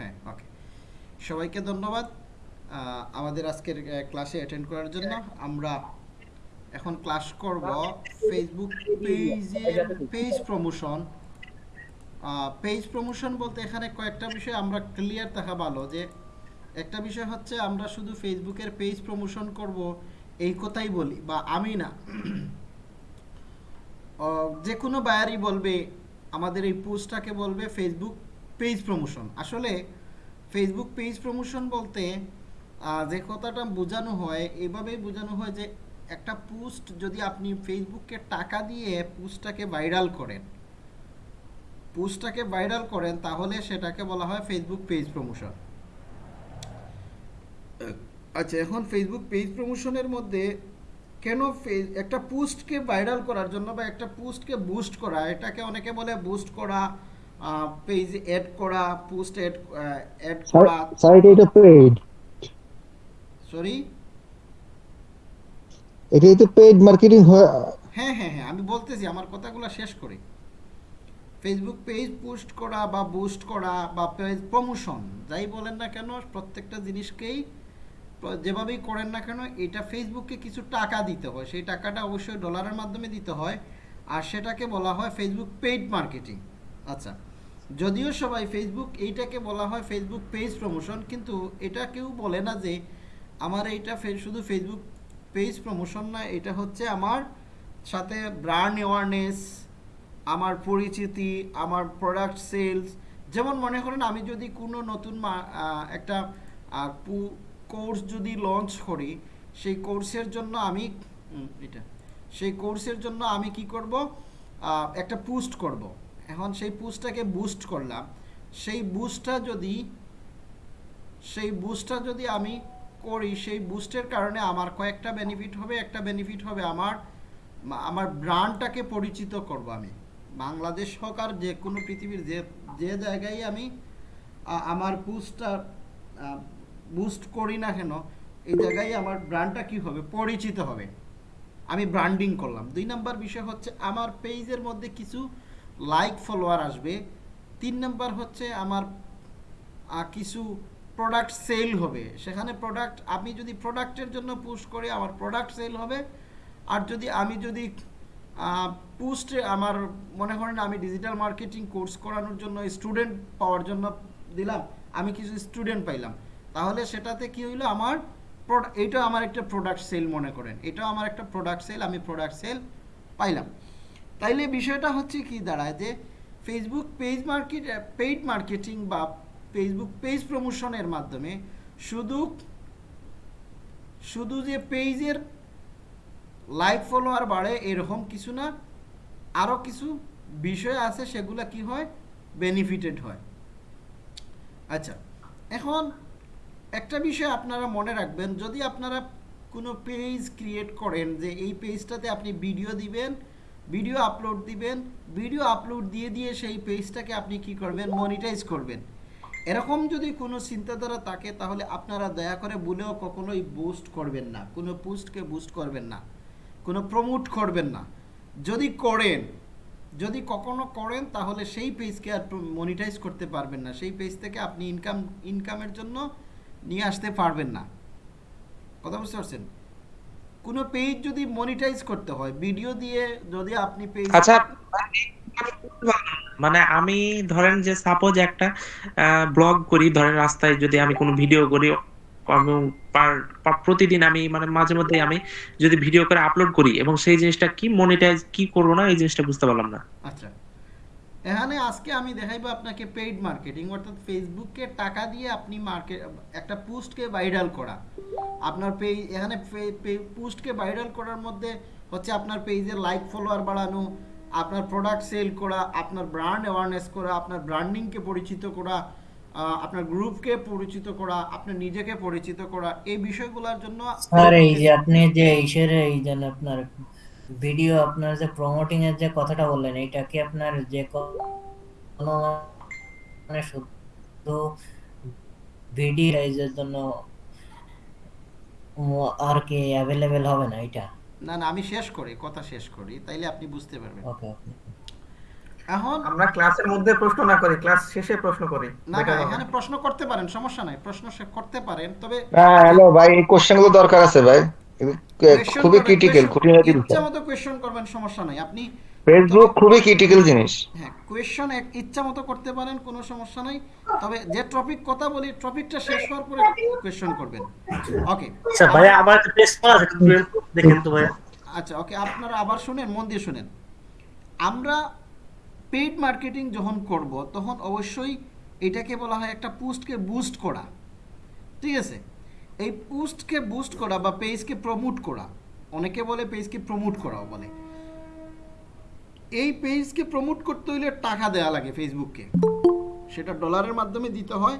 হ্যাঁ ওকে সবাইকে ধন্যবাদ আমাদের আজকের ক্লাসে অ্যাটেন্ড করার জন্য। আমরা এখন ক্লাস করব ফেসবুক পেজের পেজ প্রমোশন পেজ প্রমোশন বলতে এখানে কয়েকটা বিষয় আমরা ক্লিয়ার থাকা ভালো যে, একটা বিষয় হচ্ছে আমরা শুধু ফেসবুকের পেজ প্রমোশন করব, এই কথাই বলি, বা আমি না। যে কোনো বায়ারই বলবে, আমাদের এই পোস্টটাকে বলবে ফেসবুক পেজ প্রমোশন আসলে ফেসবুক পেজ প্রমোশন বলতে যে কথাটা বোঝানো হয়, এভাবেই বোঝানো হয় যে একটা পোস্ট যদি আপনি ফেসবুককে টাকা দিয়ে পোস্টটাকে ভাইরাল করেন পোস্টটাকে ভাইরাল করেন, তাহলে সেটাকে বলা হয় ফেসবুক পেজ প্রমোশন আচ্ছা এখন ফেসবুক পেজ প্রমোশনের মধ্যে কেন একটা পোস্টকে ভাইরাল করার জন্য বা একটা পোস্টকে বুস্ট করা, এটাকে অনেকে বলে বুস্ট করা পেজ অ্যাড করা পোস্ট অ্যাড অ্যাড করা। স্যার এটা এটা পেইড সরি এটাই তো পেইড মার্কেটিং হ্যাঁ হ্যাঁ হ্যাঁ আমি বলতেছি আমার কথাগুলো শেষ করি। ফেসবুক পেজ পোস্ট করা বা বুস্ট করা বা পেজ প্রমোশন যাই বলেন না কেন প্রত্যেকটা জিনিসকেই যেভাবেই করেন না কেন এটা ফেসবুককে কিছু টাকা দিতে হয়। সেই টাকাটা অবশ্যই ডলারের মাধ্যমে দিতে হয়। আর সেটাকে বলা হয় ফেসবুক পেইড মার্কেটিং আচ্ছা। যদিও সবাই ফেসবুক এইটাকে বলা হয় ফেসবুক পেজ প্রমোশন কিন্তু এটা কেউ বলে না যে আমার এইটা শুধু ফেসবুক পেজ প্রমোশন না, এটা হচ্ছে আমার সাথে ব্র্যান্ড অ্যাওয়ারনেস আমার পরিচিতি, আমার প্রোডাক্ট সেলস যেমন মনে করেন আমি যদি কোনো নতুন একটা কোর্স যদি লঞ্চ করি, সেই কোর্সের জন্য আমি এটা, সেই কোর্সের জন্য আমি কি করব? একটা পোস্ট করব। এখন সেই পোস্টটাকে বুস্ট করলাম। সেই বুস্টটা যদি, সেই বুস্টটা যদি আমি করি, সেই বুস্টের কারণে আমার কয়েকটা বেনিফিট হবে, একটা বেনিফিট হবে আমার আমার ব্র্যান্ডটাকে পরিচিত করব আমি। বাংলাদেশ হোক আর যে কোনো পৃথিবীর যে যে জায়গায় আমি আমার বুস্টটা বুস্ট করি না কেন, এই জায়গায় আমার ব্র্যান্ডটা কি হবে? পরিচিত হবে। আমি ব্র্যান্ডিং করলাম। দুই নাম্বার বিষয় হচ্ছে আমার পেজের মধ্যে কিছু লাইক ফলোয়ার আসবে। তিন নাম্বার হচ্ছে আমার কিছু প্রোডাক্ট সেল হবে। সেখানে প্রোডাক্ট আমি যদি প্রোডাক্টের জন্য পোস্ট করি, আমার প্রোডাক্ট সেল হবে। আর যদি আমি যদি পোস্টে আমার, মনে করেন আমি ডিজিটাল মার্কেটিং কোর্স করানোর জন্য স্টুডেন্ট পাওয়ার জন্য দিলাম, আমি কিছু স্টুডেন্ট পাইলাম। তাহলে সেটাতে কি হইল আমার এইটা আমার একটা প্রোডাক্ট সেল মনে করেন। এটাও আমার একটা প্রোডাক্ট সেল আমি প্রোডাক্ট সেল পাইলাম। তাইলে বিষয়টা হচ্ছে কি দাঁড়ায় যে Facebook page market paid marketing বা ফেসবুক পেজ প্রমোশনের মাধ্যমে শুধু শুধু যে পেজের লাইক ফলোয়ার বাড়ে এরকম কিছু না আরও কিছু বিষয় আছে সেগুলো কি হয়? বেনিফিটেড হয়। আচ্ছা এখন একটা বিষয় আপনারা মনে রাখবেন, যদি আপনারা কোনো পেজ ক্রিয়েট করেন যে এই পেজটাতে আপনি ভিডিও দিবেন ভিডিও আপলোড দিবেন ভিডিও আপলোড দিয়ে দিয়ে সেই পেজটাকে আপনি কি করবেন? মনিটাইজ করবেন। এরকম যদি কোনো চিন্তাধারা থাকে, তাহলে আপনারা দয়া করে ভুলেও কখনোই বুস্ট করবেন না। কোনো পোস্টকে বুস্ট করবেন না। কোনো প্রমোট করবেন না। যদি করেন, যদি কখনো করেন, তাহলে সেই পেজকে আর মনিটাইজ করতে পারবেন না। সেই পেজ থেকে আপনি ইনকাম ইনকামের জন্য নিয়ে আসতে পারবেন না। কথা বুঝতে পারছেন? কোনো পেজ যদি মনিটাইজ করতে হয় ভিডিও দিয়ে যদি আপনি পেজ আচ্ছা মানে আমি ধরেন যে সাপোজ একটা ব্লগ করি ধরেন রাস্তায় যদি আমি কোনো ভিডিও করি পা- প্রতিদিন আমি মানে মাঝে মধ্যে আমি যদি ভিডিও করে আপলোড করি এবং সেই জিনিসটা কি মনিটাইজ কি করব না এই জিনিসটা বুঝতে পারলাম না। আচ্ছা। এখানে আজকে আমি দেখাইবো আপনাকে পেইড মার্কেটিং অর্থাৎ ফেসবুককে টাকা দিয়ে আপনি মার্কেট একটা পোস্টকে ভাইরাল করা। আপনার পেজ এখানে পোস্টকে ভাইরাল করার মধ্যে হচ্ছে আপনার পেজের লাইক ফলোয়ার বাড়ানো আপনার প্রোডাক্ট সেল করা আপনার ব্র্যান্ড অ্যাওয়ারনেস করা আপনার ব্র্যান্ডিংকে পরিচিত করা আপনার গ্রুপকে পরিচিত করা আপনার নিজেকে পরিচিত করা এই বিষয়গুলোর জন্য স্যার এই যে আপনি যে এই যে আপনার। ভিডিও আপনার যে প্রমোটিং এর যে কথাটা বললেন এটা কি আপনার যে কোনো মানে শুধু ভিডিও এর জন্য আর কি অ্যাভেলেবেল হবে না এটা? না না আমি শেষ করি কথা শেষ করি তাইলে আপনি বুঝতে পারবেন। ওকে এখন আমরা ক্লাসের মধ্যে প্রশ্ন না করি ক্লাস শেষে প্রশ্ন করি। না না এখানে প্রশ্ন করতে পারেন সমস্যা নাই প্রশ্ন সে করতে পারেন তবে হ্যাঁ হ্যালো ভাই এই কোশ্চেনগুলো দরকার আছে ভাই। খুবই ক্রিটিক্যাল খুঁটিনাটি ইচ্ছা মতো কোয়েশ্চন করবেন সমস্যা নাই। আপনি ফেসবুক খুবই ক্রিটিক্যাল জিনিস। হ্যাঁ কোয়েশ্চন ইচ্ছা মতো করতে পারেন কোনো সমস্যা নাই। তবে যে টপিক কথা বলি টপিকটা শেষ হওয়ার পরে কোয়েশ্চন করবেন। ওকে আচ্ছা ভাইয়া আমার একটা টেস্ট করা আছে দেখেন তো ভাইয়া আচ্ছা ওকে আপনারা আবার শুনেন মন দিয়ে শুনেন। আমরা পেইড মার্কেটিং যখন করব তখন অবশ্যই এটাকে বলা হয় একটা পোস্টকে বুস্ট করা। ঠিক আছে? এই পোস্টকে বুস্ট করা বা পেজকে প্রমোট করা, অনেকে বলে পেজকে প্রমোট করাও বলে। এই পেজকে প্রমোট করতে হইলে টাকা দেওয়া লাগে ফেসবুককে সেটা ডলারের মাধ্যমে দিতে হয়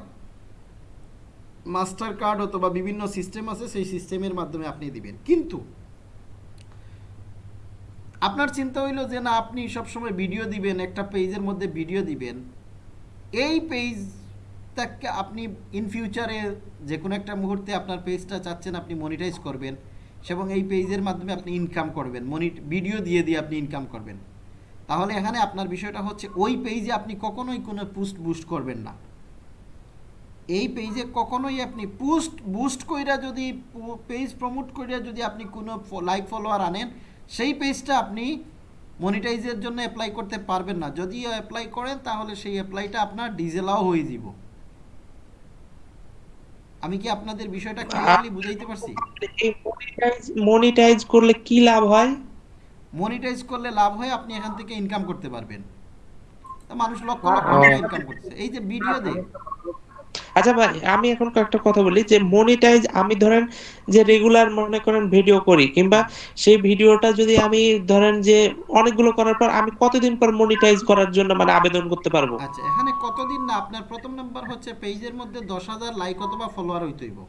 মাস্টার কার্ড অথবা বিভিন্ন সিস্টেম আছে, সেই সিস্টেমের মাধ্যমে আপনি দিবেন। কিন্তু, আপনার চিন্তা হইল যে না, আপনি সবসময় ভিডিও দিবেন, একটা পেজের মধ্যে ভিডিও দিবেন। এই পেজটাকে আপনি ইন ফিউচারে যে কোনো একটা মুহূর্তে আপনার পেজটা চাচ্ছেন আপনি মনিটাইজ করবেন এবং এই পেজের মাধ্যমে আপনি ইনকাম করবেন। মনি ভিডিও দিয়ে দিয়ে আপনি ইনকাম করবেন। তাহলে এখানে আপনার বিষয়টা হচ্ছে ওই পেজে আপনি কখনোই কোনো পোস্ট বুস্ট করবেন না। এই পেজে কখনোই আপনি পোস্ট বুস্ট কইরা যদি পেজ প্রমোট কইরা যদি আপনি কোনো লাইক ফলোয়ার আনেন, সেই পেজটা আপনি মনিটাইজের জন্য অ্যাপ্লাই করতে পারবেন না। যদি অ্যাপ্লাই করেন তাহলে সেই অ্যাপ্লাইটা আপনার ডিজেলাও হয়ে যাব আমি কি আপনাদের বিষয়টা ক্লিয়ারলি বুঝাইতে পারছি? মনিটাইজ মনিটাইজ করলে কি লাভ হয়? মনিটাইজ করলে লাভ হয় আপনি এখান থেকে ইনকাম করতে পারবেন। তা মানুষ লক্ষ লক্ষ টাকা ইনকাম করতেছে। এই যে ভিডিও দেয় আচ্ছা ভাই আমি এখন একটা কথা বলি যে মনিটাইজ আমি ধরেন যে রেগুলার মনে করেন ভিডিও করি কিংবা সেই ভিডিওটা যদি আমি ধরেন যে অনেকগুলো করার পর আমি কতদিন পর মনিটাইজ করার জন্য মানে আবেদন করতে পারব? আচ্ছা এখানে কতদিন না আপনার প্রথম নাম্বার হচ্ছে পেজের মধ্যে দশ হাজার লাইক অথবা ফলোয়ার হইতে হইব।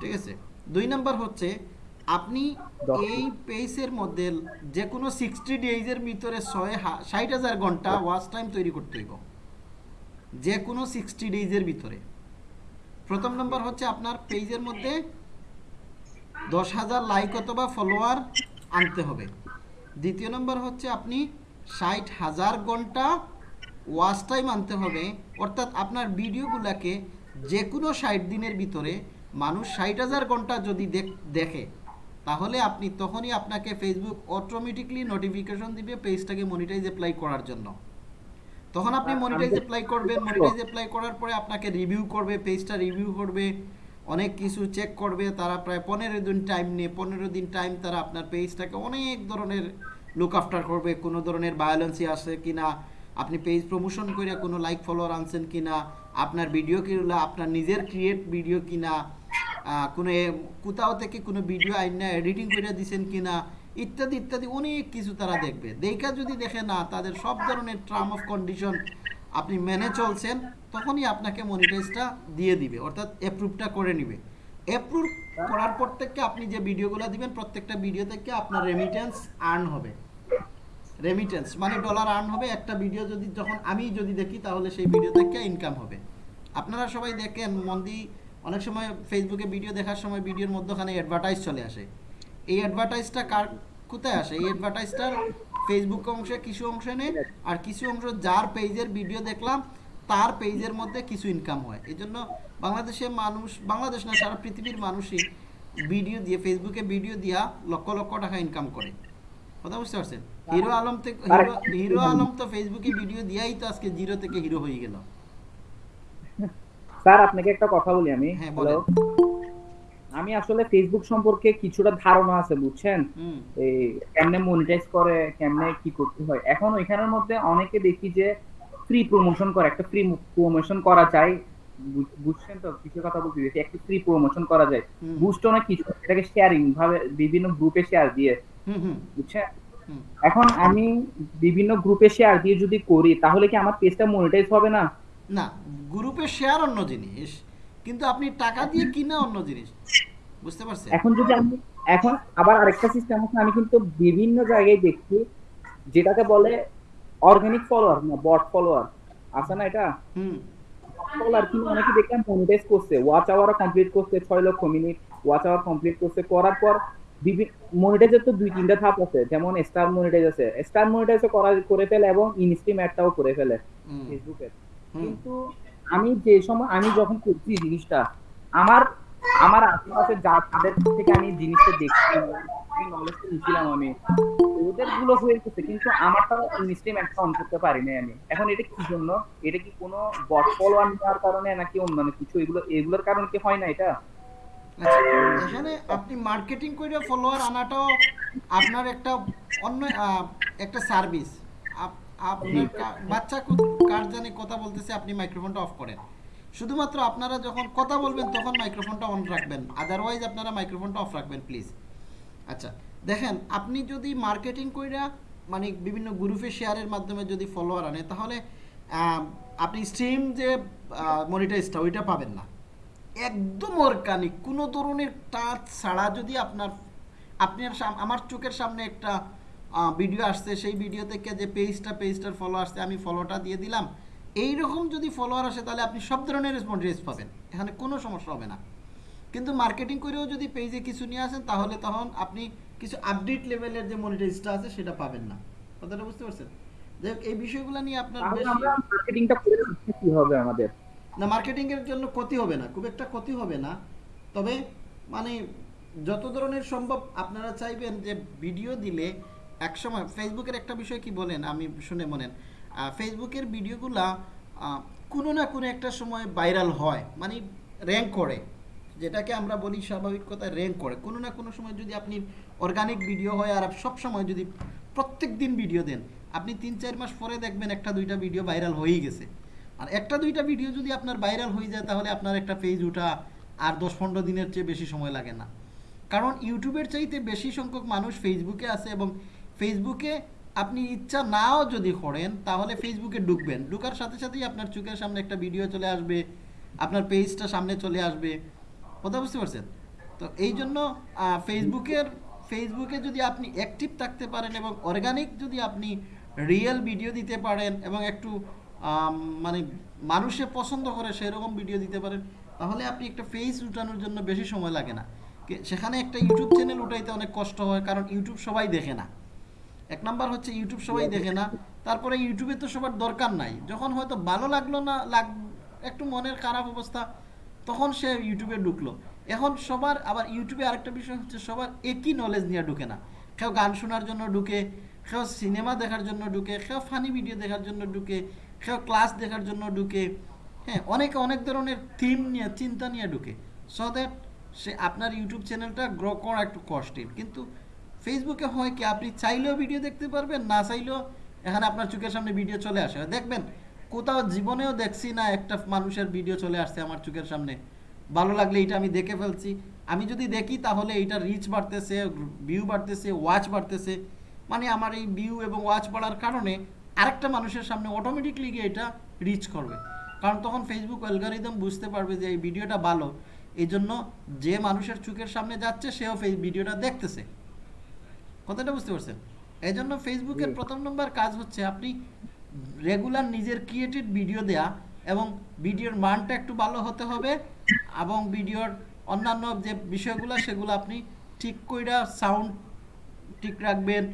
ঠিক আছে? দুই নাম্বার হচ্ছে আপনি এই পেজের মধ্যে যে কোনো সিক্সটি ডেজের ভিতরে ছয় হা- ষাট হাজার ঘণ্টা ওয়াচ টাইম তৈরি করতে হইব। যে কোনো সিক্সটি ডেজের ভিতরে। প্রথম নম্বর হচ্ছে আপনার পেজের মধ্যে দশ হাজার লাইক অথবা ফলোয়ার আনতে হবে। দ্বিতীয় নম্বর হচ্ছে আপনি ষাট হাজার ঘণ্টা ওয়াচ টাইম আনতে হবে। অর্থাৎ আপনার ভিডিওগুলোকে যে কোনো ষাট দিনের ভিতরে মানুষ ষাট হাজার ঘণ্টা যদি দেখে তাহলে আপনি তখনই আপনাকে ফেসবুক অটোমেটিকলি নোটিফিকেশন দিবে পেজটাকে মনিটাইজ অ্যাপ্লাই করার জন্য। তখন আপনি মনিটাইজ অ্যাপ্লাই করবেন মনিটাইজ অ্যাপ্লাই করার পরে আপনাকে রিভিউ করবে পেজটা রিভিউ করবে অনেক কিছু চেক করবে তারা প্রায় পনেরো দিন টাইম নিয়ে পনেরো দিন টাইম তারা আপনার পেজটাকে অনেক ধরনের লুক আফটার করবে কোনো ধরনের ভায়োলেন্সি আছে কিনা আপনি পেজ প্রমোশন করে কোনো লাইক ফলোয়ার আনছেন কিনা আপনার ভিডিও কিনা আপনার নিজের ক্রিয়েট ভিডিও কিনা কোনো কোথাও থেকে কোনো ভিডিও আইনা এডিটিং করে দিছেন কিনা ইত্যাদি ইত্যাদি অনেক কিছু তারা দেখবে। দেখা যদি দেখে না, তাদের সব ধরনের টার্ম অফ কন্ডিশন আপনি মেনে চলছেন, তখনই আপনাকে মনিটাইজটা দিয়ে দিবে, অর্থাৎ অ্যাপ্রুভটা করে নিবে। অ্যাপ্রুভ করার পর থেকে আপনি যে ভিডিওগুলো দিবেন, প্রত্যেকটা ভিডিও থেকে আপনার রেমিটেন্স আর্ন হবে। রেমিটেন্স মানে ডলার আর্ন হবে। একটা ভিডিও যদি যখন আমি যদি দেখি, তাহলে সেই ভিডিও থেকে ইনকাম হবে। আপনারা সবাই দেখেন, মন্দি, অনেক সময় ফেসবুকে ভিডিও দেখার সময় ভিডিওর মধ্যখানে অ্যাডভার্টাইজ চলে আসে। এই অ্যাডভার্টাইজটা কার কোথায় আসে? এই অ্যাডভার্টাইজটার ফেসবুক অংশে কিছু অংশে নেই আর কিছু অংশ যার পেজের ভিডিও দেখলাম তার পেজের মধ্যে কিছু ইনকাম হয়। এই জন্য বাংলাদেশে মানুষ বাংলাদেশ না সারা পৃথিবীর মানুষই ভিডিও দিয়ে ফেসবুকে ভিডিও দিয়া লক্ষ লক্ষ টাকা ইনকাম করে। কথা বুঝতে পারছেন? হিরো আলম থেকে হিরো আলম তো ফেসবুকে ভিডিও দিয়াই তো আজকে জিরো থেকে হিরো হয়ে গেল। স্যার আপনাকে একটা কথা বলি আমি। হ্যাঁ, বলেন। আমি আসলে ফেসবুক সম্পর্কে কিছুটা ধারণা আছে বুঝছেন? এই কেমনে মনিটাইজ করে কেমনে কি করতে হয়। এখন ওইখানের মধ্যে অনেকে দেখি যে ফ্রি প্রমোশন করে একটা ফ্রি প্রমোশন করা যায়। বুঝছেন তো? কিছু কথা বলতে দিয়েছি একটা ফ্রি প্রমোশন করা যায়। বুস্ট অনেক কিছু এটাকে শেয়ারিং ভাবে বিভিন্ন গ্রুপে শেয়ার দিয়ে। হুম হুম। বুঝছেন? এখন আমি বিভিন্ন গ্রুপে শেয়ার দিয়ে যদি করি তাহলে কি আমার পেজটা মনিটাইজ হবে না? না গ্রুপে শেয়ার অন্য জিনিস। কিন্তু আপনি টাকা দিয়ে কিনা অন্য জিনিস। বুঝতে পারছেন? এখন যদি আমি এখন আবার আরেকটা সিস্টেম আছে আমি কিন্তু বিভিন্ন জায়গায় দেখছি যেটাকে বলে অর্গানিক ফলোয়ার না বট ফলোয়ার আছে না এটা? হুম। ফলোয়ার কিন্তু অনেকে দেখলাম মনিটাইজ করছে। ওয়াচ আওয়ার কমপ্লিট করছে ছয় লক্ষ মিনিট ওয়াচ আওয়ার কমপ্লিট করছে করার পর মনিটাইজের তো দুই তিনটা ধাপ আছে। যেমন স্টার মনিটাইজ আছে। স্টার মনিটাইজ করা করে ফেলে এবং ইনস্ট্রিম অ্যাডটাও করে ফেলে ফেসবুকে। কিন্তু আমি যে সময়, আমি যখন করছি জিনিসটা, আমার আমার আশেপাশে যা, তাদের থেকে আমি জিনিসটা দেখছি নলেজটা নিয়েছিলাম আমি। ওদেরগুলো হয়ে গেছে, কিন্তু আমারটা ইনস্ট্রিম একটা অন করতে পারি না আমি। এখন এটা কি জন্য? এটা কি কোনো বট ফলোয়ার নেওয়ার কারণে নাকি অন্যান্য কিছু? এগুলো, এগুলোর কারণে কি হয় না এটা? আচ্ছা এখানে আপনি মার্কেটিং করে ফলোয়ার আনাটাও আপনার একটা অন্য একটা সার্ভিস আপনার বাচ্চা কার জানি কথা বলতেছে আপনি মাইক্রোফোনটা অফ করেন। শুধুমাত্র আপনারা যখন কথা বলবেন তখন মাইক্রোফোনটা অন রাখবেন। আদারওয়াইজ আপনারা মাইক্রোফোনটা অফ রাখবেন প্লিজ আচ্ছা দেখেন আপনি যদি মার্কেটিং কইরা মানে বিভিন্ন গ্রুপে শেয়ারের মাধ্যমে যদি ফলোয়ার আনে তাহলে আপনি স্ট্রিম যে মনিটাইজটা ওইটা পাবেন না। একদম অর্গানিক কোনো ধরনের টাচ ছাড়া যদি আপনার আপনার সাম- আমার চোখের সামনে একটা ভিডিও আসছে সেই ভিডিও থেকে যে পেজটা পেজটার ফলো আসছে আমি ফলোটা দিয়ে দিলাম। এই রকম যদি ফলোয়ার আসে তাহলে আপনি সব ধরনের রেসপন্স পাবেন। এখানে কোনো সমস্যা হবে না। কিন্তু মার্কেটিং করেও যদি পেজে কিছু নিয়ে আসেন তাহলে তখন আপনি কিছু আপডেট লেভেলের যে মনিটাইজটা আছে সেটা পাবেন না। কথাটা বুঝতে পারছেন? যাই হোক, এই বিষয়গুলো নিয়ে আপনার তাহলে বেশি আমরা মার্কেটিংটা কি হবে আমাদের। না মার্কেটিং এর জন্য ক্ষতি হবে না খুব একটা ক্ষতি হবে না। তবে মানে যত ধরনের সম্ভব আপনারা চাইবেন যে ভিডিও দিলে একসময় ফেসবুকের একটা বিষয় কি বলেন? আমি শুনে মনেন ফেসবুকের ভিডিওগুলা কোনো না কোনো একটা সময় ভাইরাল হয় মানে র্যাঙ্ক করে, যেটাকে আমরা বলি স্বাভাবিক কথায় র্যাঙ্ক করে। কোনো না কোনো সময় যদি আপনি অর্গানিক ভিডিও হয় আর সব সময় যদি প্রত্যেক দিন ভিডিও দেন, আপনি তিন চার মাস পরে দেখবেন একটা দুইটা ভিডিও ভাইরাল হয়েই গেছে। আর একটা দুইটা ভিডিও যদি আপনার ভাইরাল হয়ে যায়, তাহলে আপনার একটা পেজ ওঠা আর দশ পনেরো দিনের চেয়ে বেশি সময় লাগে না। কারণ ইউটিউবের চাইতে বেশি সংখ্যক মানুষ ফেসবুকে আছে এবং ফেসবুকে আপনি ইচ্ছা নাও যদি করেন, তাহলে ফেসবুকে ঢুকবেন। ঢুকার সাথে সাথেই আপনার চোখের সামনে একটা ভিডিও চলে আসবে, আপনার পেজটা সামনে চলে আসবে। কথা বুঝতে পারছেন? তো এই জন্য ফেসবুকের ফেসবুকে যদি আপনি অ্যাক্টিভ থাকতে পারেন এবং অর্গানিক যদি আপনি রিয়েল ভিডিও দিতে পারেন এবং একটু মানে মানুষে পছন্দ করে সেরকম ভিডিও দিতে পারেন, তাহলে আপনি একটা ফেস উঠানোর জন্য বেশি সময় লাগে না। সেখানে একটা ইউটিউব চ্যানেল উঠাইতে অনেক কষ্ট হয়, কারণ ইউটিউব সবাই দেখে না। এক নাম্বার হচ্ছে ইউটিউব সবাই দেখে না। তারপরে ইউটিউবে তো সবার দরকার নাই। যখন হয়তো ভালো লাগল না, লাগ, একটু মনের খারাপ অবস্থা, তখন সে ইউটিউবে ঢুকলো। এখন সবার, আবার ইউটিউবে আরেকটা বিষয় হচ্ছে সবার একই নলেজ নিয়ে ঢুকে না। কেউ গান শোনার জন্য ঢুকে, কেউ সিনেমা দেখার জন্য ঢুকে, কেউ ফানি ভিডিও দেখার জন্য ঢুকে, কেউ ক্লাস দেখার জন্য ঢুকে। হ্যাঁ অনেকে, অনেক ধরনের থিম নিয়ে, চিন্তা নিয়ে ঢুকে। সো দ্যাট সে আপনার ইউটিউব চ্যানেলটা গ্রো করা একটু কষ্টের। কিন্তু ফেসবুকে হয় কি আপনি চাইলেও ভিডিও দেখতে পারবেন, না চাইলেও এখানে আপনার চোখের সামনে ভিডিও চলে আসে। দেখবেন, কোথাও জীবনেও দেখছি না একটা মানুষের ভিডিও চলে আসছে আমার চোখের সামনে। ভালো লাগলে এটা আমি দেখে ফেলছি। আমি যদি দেখি তাহলে এটা রিচ বাড়তেছে ভিউ বাড়তেছে ওয়াচ বাড়তেছে। মানে আমার এই ভিউ এবং ওয়াচ বাড়ার কারণে আরেকটা মানুষের সামনে অটোমেটিকলি গিয়ে এটা রিচ করবে। কারণ তখন ফেসবুক অ্যালগারিদম বুঝতে পারবে যে এই ভিডিওটা ভালো। এই জন্য যে মানুষের চোখের সামনে যাচ্ছে, সেও ভিডিওটা দেখতেছে। কথাটা বুঝতে পারছেন? এই জন্য ফেসবুকের প্রথম নম্বর কাজ হচ্ছে আপনি রেগুলার নিজের ক্রিয়েটেড ভিডিও দেয়া এবং ভিডিওর মানটা একটু ভালো হতে হবে এবং ভিডিওর অন্যান্য যে বিষয়গুলো সেগুলো আপনি ঠিক কইরা সাউন্ড ঠিক রাখবেন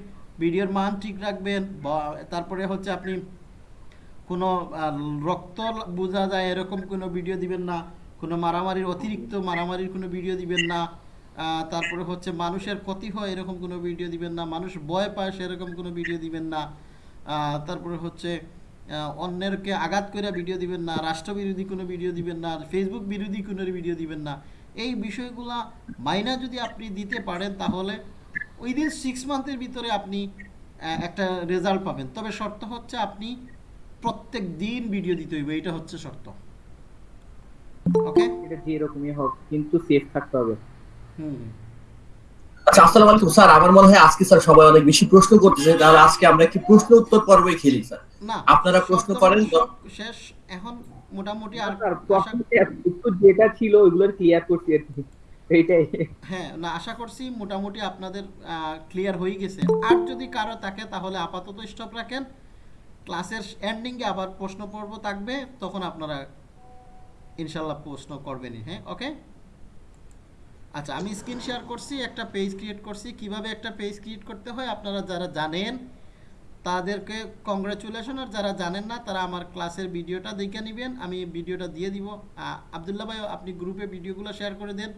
ভিডিওর মান ঠিক রাখবেন বা তারপরে হচ্ছে আপনি কোনো রক্ত বোঝা যায় এরকম কোনো ভিডিও দিবেন না কোনো মারামারির অতিরিক্ত মারামারির কোনো ভিডিও দিবেন না তারপরে হচ্ছে মানুষের ক্ষতি হয় এরকম কোনো ভিডিও দিবেন না, মানুষ ভয় পায় সেরকম কোনো ভিডিও দিবেন না। তারপরে হচ্ছে অন্যেরকে আঘাত করে ভিডিও দিবেন না রাষ্ট্রবিরোধী কোনো ভিডিও দিবেন না ফেসবুক বিরোধী কোনো ভিডিও দিবেন না। এই বিষয়গুলা মাইনা যদি আপনি দিতে পারেন, তাহলে উইদিন সিক্স মান্থের ভিতরে আপনি একটা রেজাল্ট পাবেন। তবে শর্ত হচ্ছে আপনি প্রত্যেক দিন ভিডিও দিতে হইবে এটা হচ্ছে শর্ত। ওকে এটা যে রকমই হোক, কিন্তু সেফ থাকতে হবে। আচ্ছা আসসালামু আলাইকুম স্যার। আমার মনে হয় আজকে স্যার সবাই অনেক বেশি প্রশ্ন করতেছে। তাহলে আজকে আমরা একটি প্রশ্ন উত্তর পর্বই খেলি স্যার। আপনারা প্রশ্ন করেন। শেষ। এখন মোটামুটি আর আশা- উত্তর যেটা ছিল ওইগুলোর ক্লিয়ার করছি আর কি। এইটাই। হ্যাঁ না আশা করছি মোটামুটি আপনাদের ক্লিয়ার হয়ে গেছে। আর যদি কারও থাকে তাহলে আপাতত স্টপ রাখেন। ক্লাসের এন্ডিংয়ে আবার প্রশ্ন পর্ব থাকবে তখন আপনারা ইনশাল্লাহ প্রশ্ন করবেনই হ্যাঁ ওকে আচ্ছা আমি স্ক্রিন শেয়ার করছি, একটা পেজ ক্রিয়েট করছি। কীভাবে একটা পেজ ক্রিয়েট করতে হয়? আপনারা যারা জানেন, তাদেরকে কংগ্রাচুলেশন আর যারা জানেন না, তারা আমার ক্লাসের ভিডিওটা দেখে নেবেন। আমি ভিডিওটা দিয়ে দিব। আ- আবদুল্লাহ ভাই, আপনি গ্রুপে ভিডিওগুলো শেয়ার করে দেন।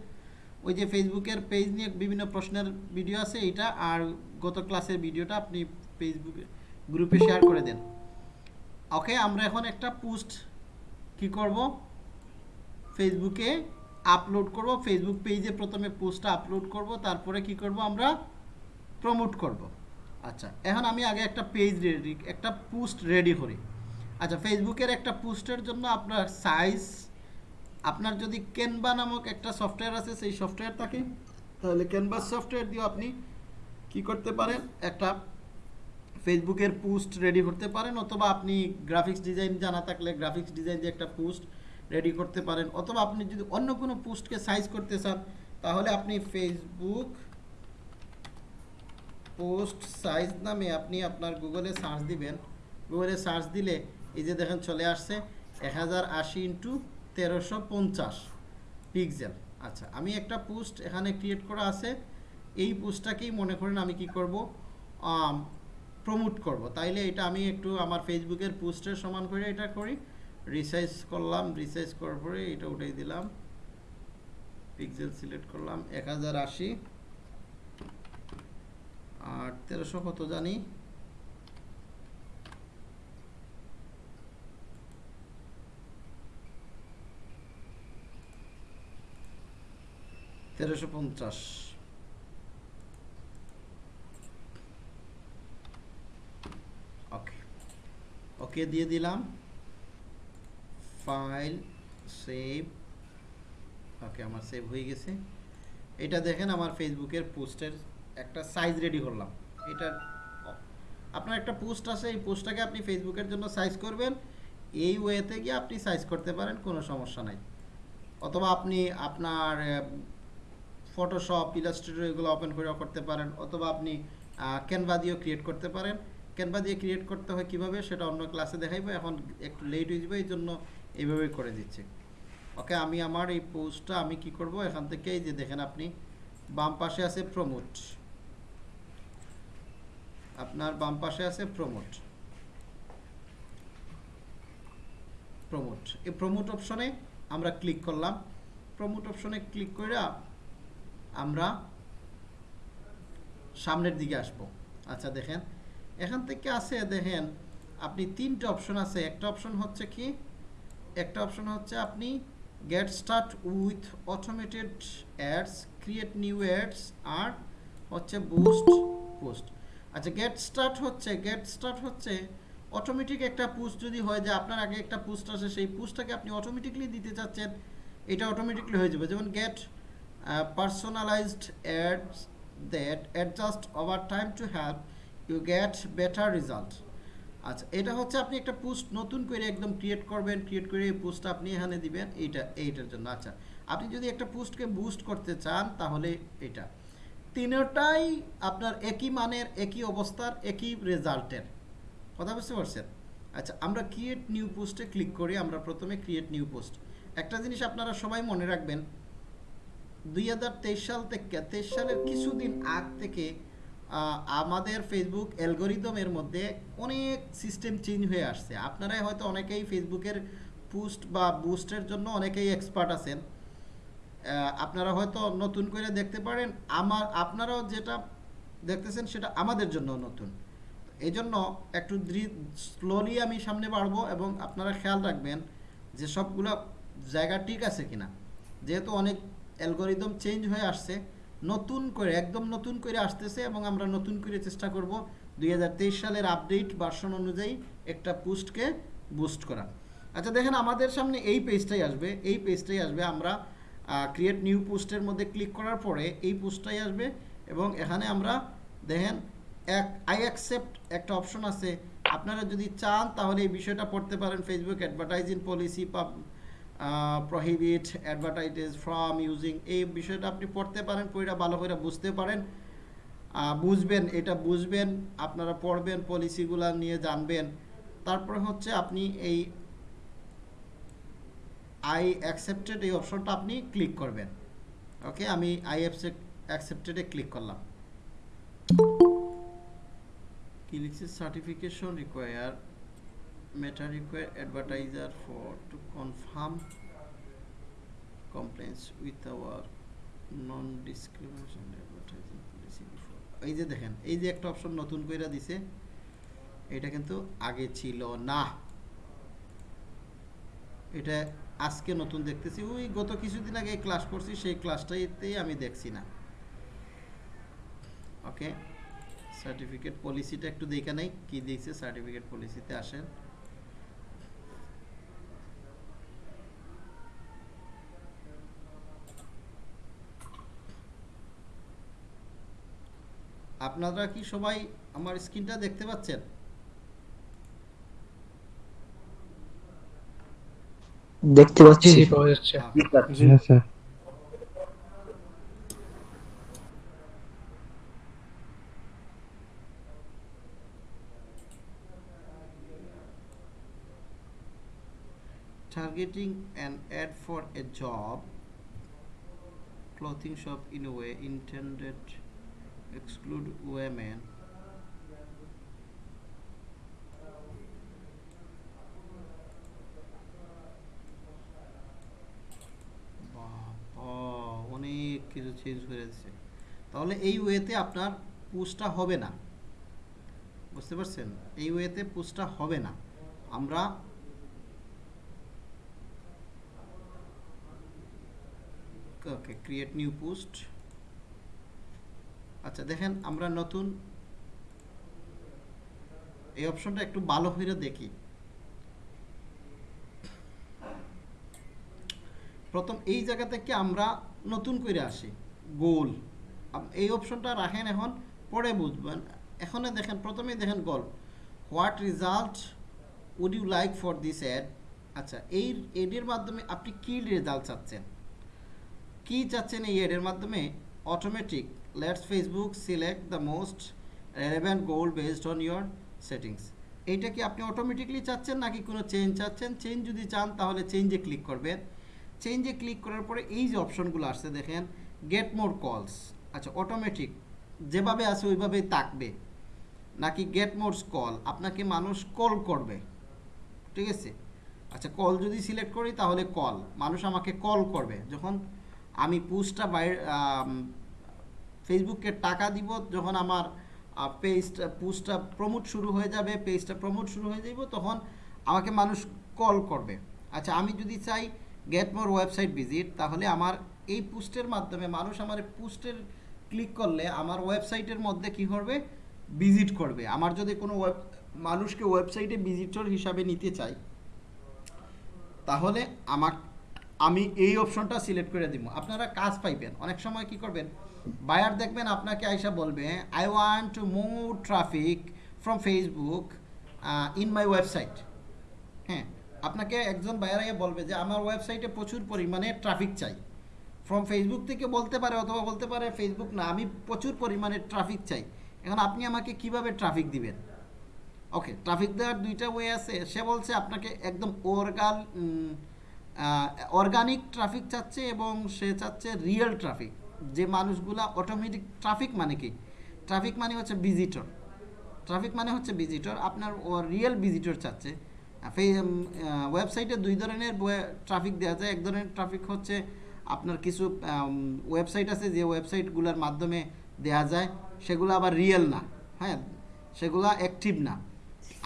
ওই যে ফেসবুকের পেজ নিয়ে বিভিন্ন প্রশ্নের ভিডিও আছে এইটা, আর গত ক্লাসের ভিডিওটা আপনি ফেসবুকে গ্রুপে শেয়ার করে দেন। ওকে আমরা এখন একটা পোস্ট কি করব? ফেসবুকে আপলোড করব ফেসবুক পেজে প্রথমে পোস্টটা আপলোড করব, তারপরে কি করব আমরা প্রমোট করব। আচ্ছা এখন আমি আগে একটা পেজ রেডি একটা পোস্ট রেডি করি। আচ্ছা ফেসবুকের একটা পোস্টের জন্য আপনার সাইজ আপনার যদি ক্যানভা নামক একটা সফটওয়্যার আছে, সেই সফটওয়্যার থাকে, তাহলে ক্যানভাস সফটওয়্যার দিয়ে আপনি কি করতে পারেন? একটা ফেসবুকের পোস্ট রেডি করতে পারেন, অথবা আপনি গ্রাফিক্স ডিজাইন জানা থাকলে গ্রাফিক্স ডিজাইন দিয়ে একটা পোস্ট রেডি করতে পারেন, অথবা আপনি যদি অন্য কোনো পোস্টকে সাইজ করতে চান, তাহলে আপনি ফেসবুক পোস্ট সাইজ নামে আপনি আপনার গুগলে সার্চ দিবেন। গুগলে সার্চ দিলে এই যে দেখেন চলে আসছে, এক হাজার আশি ইন্টু তেরোশো পঞ্চাশ পিক্সেল আচ্ছা আমি একটা পোস্ট এখানে ক্রিয়েট করা আছে, এই পোস্টটাকেই মনে করেন আমি কি করব? প্রমোট করব। তাইলে এটা আমি একটু আমার ফেসবুকের পোস্টের সমান করে এটা করি। রিসাইজ করলাম রিসাইজ করার পরে এটা উঠাই দিলাম। পিক্সেল সিলেক্ট করলাম, এক হাজার আশি। আর তেরোশো কত জানি? তেরোশো পঞ্চাশ। ওকে ওকে দিয়ে দিলাম। ফাইল সেভ ওকে আমার সেভ হয়ে গেছে। এটা দেখেন আমার ফেসবুকের পোস্টের একটা সাইজ রেডি করলাম। এটা আপনার একটা পোস্ট আছে, এই পোস্টটাকে আপনি ফেসবুকের জন্য সাইজ করবেন। এই ওয়েতে গিয়ে আপনি সাইজ করতে পারেন, কোনো সমস্যা নাই। অথবা আপনি আপনার ফটোশপ ইলাস্ট্রেটর এগুলো ওপেন করে করতে পারেন। অথবা আপনি ক্যানভা দিয়েও ক্রিয়েট করতে পারেন। ক্যানভা দিয়ে ক্রিয়েট করতে হয় কীভাবে? সেটা অন্য ক্লাসে দেখাইবো। এখন একটু লেট হয়ে যাবে এই জন্য এইভাবেই করে দিচ্ছি। ওকে, আমি আমার এই পোস্টটা আমি কি করব? এখান থেকে এই যে দেখেন আপনি, বাম পাশে আছে প্রমোট আপনার বাম পাশে আছে প্রমোট প্রমোট এই প্রমোট অপশনে আমরা ক্লিক করলাম। প্রমোট অপশনে ক্লিক করে আমরা সামনের দিকে আসব। আচ্ছা দেখেন। এখান থেকে আছে, দেখেন, আপনি তিনটা অপশন আছে। একটা অপশন হচ্ছে কি? একটা অপশন হচ্ছে আপনি get start with automated ads create new ads আর হচ্ছে বুস্ট পোস্ট আচ্ছা গেট স্টার্ট হচ্ছে গেট স্টার্ট হচ্ছে অটোমেটিক একটা পোস্ট যদি হয় যে আপনার আগে একটা পোস্ট আছে, সেই পোস্টটাকে আপনি অটোমেটিকলি দিতে চাচ্ছেন, এটা অটোমেটিকলি হয়ে যাবে। যেমন get personalised ads that adjust over time to help you get better result আচ্ছা এটা হচ্ছে আপনি একটা পোস্ট নতুন করে একদম ক্রিয়েট করবেন ক্রিয়েট করে এই পোস্টটা আপনি এখানে দিবেন, এইটা, এইটার জন্য। আচ্ছা আপনি যদি একটা পোস্টকে বুস্ট করতে চান, তাহলে এটা। তিনটাই আপনার একই মানের, একই অবস্থার, একই রেজাল্টের। কথা বুঝতে পারছেন? আচ্ছা আমরা ক্রিয়েট নিউ পোস্টে ক্লিক করি, আমরা প্রথমে ক্রিয়েট নিউ পোস্ট একটা জিনিস আপনারা সবাই মনে রাখবেন, দুই হাজার তেইশ সাল থেকে, তেইশ সালের কিছুদিন আগ থেকে আমাদের ফেসবুক অ্যালগোরিদমের মধ্যে অনেক সিস্টেম চেঞ্জ হয়ে আসছে। আপনারাই হয়তো অনেকেই ফেসবুকের পুস্ট বা বুস্টের জন্য অনেকেই এক্সপার্ট আছেন। আপনারা হয়তো নতুন করে দেখতে পারেন, আমার, আপনারাও যেটা দেখতেছেন সেটা আমাদের জন্য নতুন। এই জন্য একটু স্লোলি আমি সামনে বাড়বো এবং আপনারা খেয়াল রাখবেন যে সবগুলো জায়গা ঠিক আছে কিনা। যেহেতু অনেক অ্যালগোরিদম চেঞ্জ হয়ে আসছে নতুন করে, একদম নতুন করে আসতেছে এবং আমরা নতুন করে চেষ্টা করব দুই হাজার তেইশ সালের আপডেট ভার্সন অনুযায়ী একটা পোস্টকে বুস্ট করা। আচ্ছা দেখেন আমাদের সামনে এই পেজটাই আসবে। এই পেজটাই আসবে আমরা ক্রিয়েট নিউ পোস্টের মধ্যে ক্লিক করার পরে এই পোস্টটাই আসবে এবং এখানে আমরা দেখেন এক আই অ্যাকসেপ্ট একটা অপশন আছে। আপনারা যদি চান তাহলে এই বিষয়টা পড়তে পারেন Facebook advertising policy prohibit advertise from using এই বিষয়টা আপনি পড়তে পারেন পড়া ভালো করে বুঝতে পারেন। বুঝবেন, এটা বুঝবেন, আপনারা পড়বেন পলিসিগুলা নিয়ে জানবেন। তারপরে হচ্ছে আপনি এই আই অ্যাকসেপ্টেড এই অপশনটা আপনি ক্লিক করবেন। ওকে আমি আই অ্যাকসেপ্টেডে ক্লিক করলাম। কি লিখছে? Certification require require advertiser for to confirm compliance with our non discrimination advertising policy before এই যে দেখেন, এই যে একটা অপশন নতুন কইরা দিছে, এটা কিন্তু আগে ছিল না। এটা আজকে নতুন দেখতেছি। ওই গত কিছুদিন আগে ক্লাস করছি, সেই ক্লাসটাইতেই আমি দেখছি না। ওকে সার্টিফিকেট পলিসিটা একটু দেখে নেই, কি দিয়েছে সার্টিফিকেট পলিসিতে আসেন। আপনারা কি সবাই আমার স্ক্রিনটা দেখতে পাচ্ছেন দেখতে পাচ্ছি হ্যাঁ। targeting an ad for a job clothing shop in a way intended exclude women অনেক কিছু চেঞ্জ হয়ে যাচ্ছে। তাহলে এই ওয়েতে আপনার পুষটা হবে না। বুঝতে পারছেন? এই ওয়েতে পুষটা হবে না। আমরা ওকে ক্রিয়েট নিউ পোস্ট আচ্ছা দেখেন আমরা নতুন এই অপশনটা একটু ভালো করে দেখি। প্রথম, এই জায়গা থেকে আমরা নতুন করে আসি, গোল। এই অপশনটা রাখেন এখন, পরে বুঝবেন। এখানে দেখেন, প্রথমেই দেখেন goal. What result would you like for this ad? আচ্ছা এই এডের মাধ্যমে আপনি কী রেজাল্ট চাচ্ছেন? কি চাচ্ছেন এই এডের মাধ্যমে? Automatic let's Facebook select the most relevant goal based on your settings এইটা কি আপনি অটোমেটিকলি চাচ্ছেন নাকি কোনো চেঞ্জ চাচ্ছেন? চেঞ্জ যদি চান, তাহলে চেঞ্জে ক্লিক করবেন। চেঞ্জে ক্লিক করার পরে এই যে অপশনগুলো আসছে, দেখেন গেট মোর কলস আচ্ছা অটোমেটিক যেভাবে আছে, ওইভাবেই তাকবে নাকি গেট মোরস কল আপনাকে মানুষ কল করবে। ঠিক আছে? আচ্ছা কল যদি সিলেক্ট করি, তাহলে কল মানুষ আমাকে কল করবে। যখন আমি পুস্টটা বাইরে ফেসবুকে টাকা দিব, যখন আমার পেজটা পোস্টটা প্রমোট শুরু হয়ে যাবে পেজটা প্রমোট শুরু হয়ে যাব তখন আমাকে মানুষ কল করবে। আচ্ছা আমি যদি চাই গেট মোর ওয়েবসাইট ভিজিট তাহলে আমার এই পোস্টের মাধ্যমে মানুষ আমার পোস্টের ক্লিক করলে আমার ওয়েবসাইটের মধ্যে কি করবে? ভিজিট করবে। আমার যদি কোনো ওয়েব মানুষকে ওয়েবসাইটে ভিজিটর হিসাবে নিতে চাই, তাহলে আমার আমি এই অপশনটা সিলেক্ট করে দিব। আপনারা কাজ পাইবেন। অনেক সময় কি করবেন? বায়ার দেখবেন, আপনাকে আইসা বলবে I want to move traffic from Facebook in my website হ্যাঁ আপনাকে একজন বায়ার আগে বলবে যে, আমার ওয়েবসাইটে প্রচুর পরিমাণে ট্রাফিক চাই। ফ্রম ফেসবুক থেকে বলতে পারে অথবা বলতে পারে ফেসবুক না, আমি প্রচুর পরিমাণে ট্রাফিক চাই। এখন আপনি আমাকে কীভাবে ট্রাফিক দিবেন? ওকে ট্রাফিক দেওয়ার দুইটা ওয়ে আছে। সে বলছে, আপনাকে একদম অর্গাল অর্গানিক ট্রাফিক চাচ্ছে এবং সে চাচ্ছে রিয়েল ট্রাফিক যে মানুষগুলা অটোমেটিক ট্রাফিক মানে কি? ট্রাফিক মানে হচ্ছে ভিজিটর ট্রাফিক মানে হচ্ছে ভিজিটর আপনার রিয়েল ভিজিটর চাচ্ছে। ওয়েবসাইটে দুই ধরনের ট্রাফিক দেওয়া যায়। এক ধরনের ট্রাফিক হচ্ছে আপনার কিছু ওয়েবসাইট আছে যে ওয়েবসাইটগুলোর মাধ্যমে দেয়া যায়। সেগুলো আবার রিয়েল না হ্যাঁ? সেগুলো অ্যাক্টিভ না।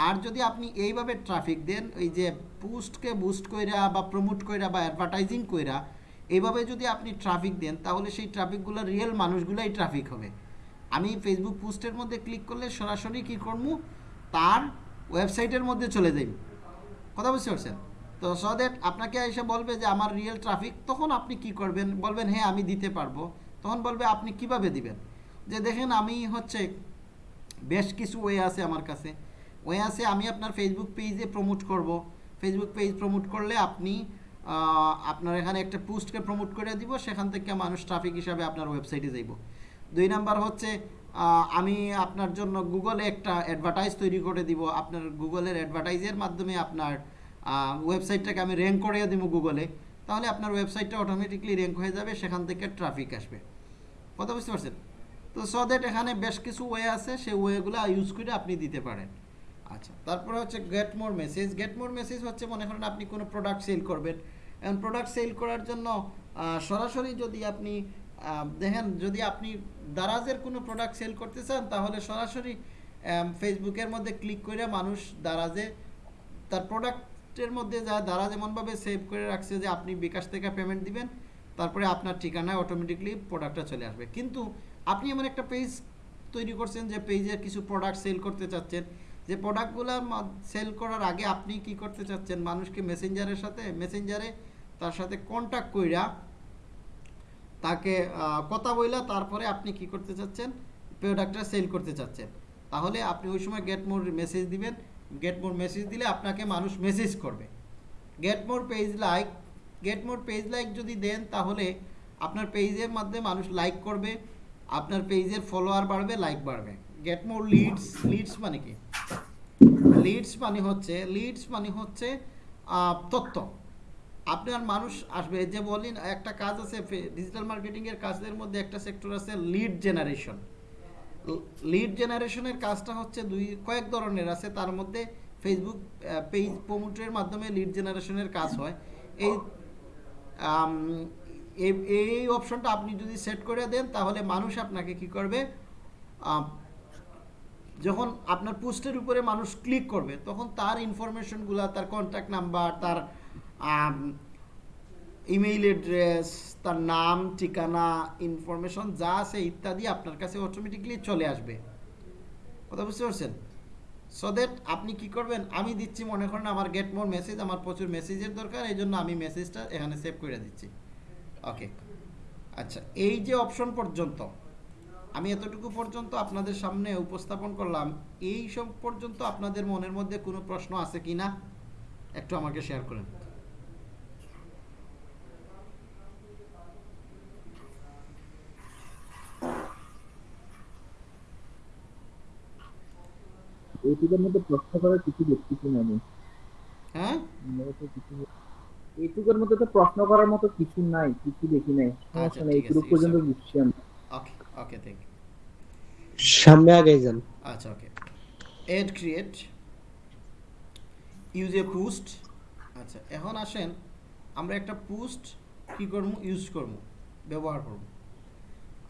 আর যদি আপনি এইভাবে ট্রাফিক দেন, ওই যে পোস্টকে বুস্ট কইরা বা প্রমোট কইরা বা অ্যাডভার্টাইজিং কইরা এইভাবে যদি আপনি ট্রাফিক দেন, তাহলে সেই ট্রাফিকগুলো রিয়েল মানুষগুলোই ট্রাফিক হবে। আমি ফেসবুক পোস্টের মধ্যে ক্লিক করলে সরাসরি কী করব তার ওয়েবসাইটের মধ্যে চলে যাই কথা বুঝতে পারছেন? তো সো দ্যাট আপনাকে এসে বলবে যে আমার রিয়েল ট্রাফিক তখন আপনি কি করবেন? বলবেন হ্যাঁ আমি দিতে পারব। তখন বলবে, আপনি কীভাবে দিবেন? যে দেখেন, আমি হচ্ছে বেশ কিছু ওয়ে আছে আমার কাছে। ওয়ে আছে, আমি আপনার ফেসবুক পেজে প্রমোট করব। ফেসবুক পেজ প্রমোট করলে আপনি আপনার এখানে একটা পোস্টকে প্রমোট করে দিব, সেখান থেকে মানুষ ট্রাফিক হিসাবে আপনার ওয়েবসাইটে যাইব। দুই নাম্বার হচ্ছে আমি আপনার জন্য গুগলে একটা অ্যাডভার্টাইজ তৈরি করে দিব। আপনার গুগলের অ্যাডভার্টাইজের মাধ্যমে আপনার ওয়েবসাইটটাকে আমি র্যাঙ্ক করে দিব গুগলে তাহলে আপনার ওয়েবসাইটটা অটোমেটিকলি র্যাঙ্ক হয়ে যাবে, সেখান থেকে ট্রাফিক আসবে। কথা বুঝতে পারছেন? তো সো দ্যাট এখানে বেশ কিছু ওয়ে আছে, সেই ওয়েগুলো ইউজ করে আপনি দিতে পারেন। আচ্ছা তারপরে হচ্ছে get more message get more message হচ্ছে মনে করেন আপনি কোনো প্রোডাক্ট সেল করবেন। এখন প্রোডাক্ট সেল করার জন্য সরাসরি যদি আপনি দেখেন যদি আপনি দারাজের কোনো প্রোডাক্ট সেল করতে চান, তাহলে সরাসরি ফেসবুকের মধ্যে ক্লিক করে মানুষ দারাজে, তার প্রোডাক্টের মধ্যে যা দারাজ এমনভাবে সেভ করে রাখছে যে আপনি বিকাশ থেকে পেমেন্ট দিবেন, তারপরে আপনার ঠিকানায় অটোমেটিকলি প্রোডাক্টটা চলে আসবে। কিন্তু আপনি এমন একটা পেজ তৈরি করছেন যে পেজের কিছু প্রোডাক্ট সেল করতে চাচ্ছেন যে প্রোডাক্টগুলো সেল করার আগে আপনি কি করতে চাচ্ছেন? মানুষকে মেসেঞ্জারের সাথে মেসেঞ্জারে তার সাথে কন্ট্যাক্ট কইরা তাকে কথা বইলা তারপরে আপনি কি করতে চাচ্ছেন? প্রোডাক্টটা সেল করতে চাচ্ছেন। তাহলে আপনি ওই সময় গেট মোর মেসেজ দিবেন। গেট মোর মেসেজ দিলে আপনাকে মানুষ মেসেজ করবে। Get more page like get more page like যদি দেন তাহলে আপনার পেজের মধ্যে মানুষ লাইক করবে। আপনার পেজের ফলোয়ার বাড়বে লাইক বাড়বে। গেট মোর লিডস লিডস মানে কি? লিডস মানে হচ্ছে লিডস মানে হচ্ছে তথ্য। আপনার মানুষ আসবে যে বলেন একটা কাজ আছে ডিজিটাল মার্কেটিংয়ের কাজের মধ্যে একটা সেক্টর আছে লিড জেনারেশন লিড জেনারেশনের কাজটা হচ্ছে দুই, কয়েক ধরনের আছে, তার মধ্যে ফেসবুক পেজ প্রমোটের মাধ্যমে লিড জেনারেশনের কাজ হয়। এই এই- অপশনটা আপনি যদি সেট করে দেন, তাহলে মানুষ আপনাকে কি করবে? যখন আপনার পোস্টের উপরে মানুষ ক্লিক করবে, তখন তার ইনফরমেশনগুলো তার কন্ট্যাক্ট নাম্বার তার ইমেইল অ্যাড্রেস তার নাম, ঠিকানা ইনফরমেশন যা আছে ইত্যাদি আপনার কাছে অটোমেটিকলি চলে আসবে। কথা বুঝতে পারছেন? সো দ্যাট আপনি কি করবেন? আমি দিচ্ছি, মনে করেন আমার গেট মোর মেসেজ আমার প্রচুর মেসেজের দরকার, এই জন্য আমি মেসেজটা এখানে সেভ করে দিচ্ছি। ওকে আচ্ছা এই যে অপশন পর্যন্ত আমি এতটুকু পর্যন্ত আপনাদের সামনে উপস্থাপন করলাম। এই সব পর্যন্ত আপনাদের মনের মধ্যে কোনো প্রশ্ন আছে কি না? একটু আমাকে শেয়ার করেন। এইটুকুর মধ্যে প্রশ্ন করার কিছু দেখতেছি না আমি হ্যাঁ? এইটুকুর মধ্যে তো প্রশ্ন করার মতো কিছু নাই কিছু দেখি নাই। আচ্ছা, এইটুকু পর্যন্ত। বুঝছি আমি। ওকে থ্যাংক ইউ সামনে আগে যান। আচ্ছা okay ad create use a post আচ্ছা এখন আসেন আমরা একটা পোস্ট কি করব? ইউজ করব ব্যবহার করব।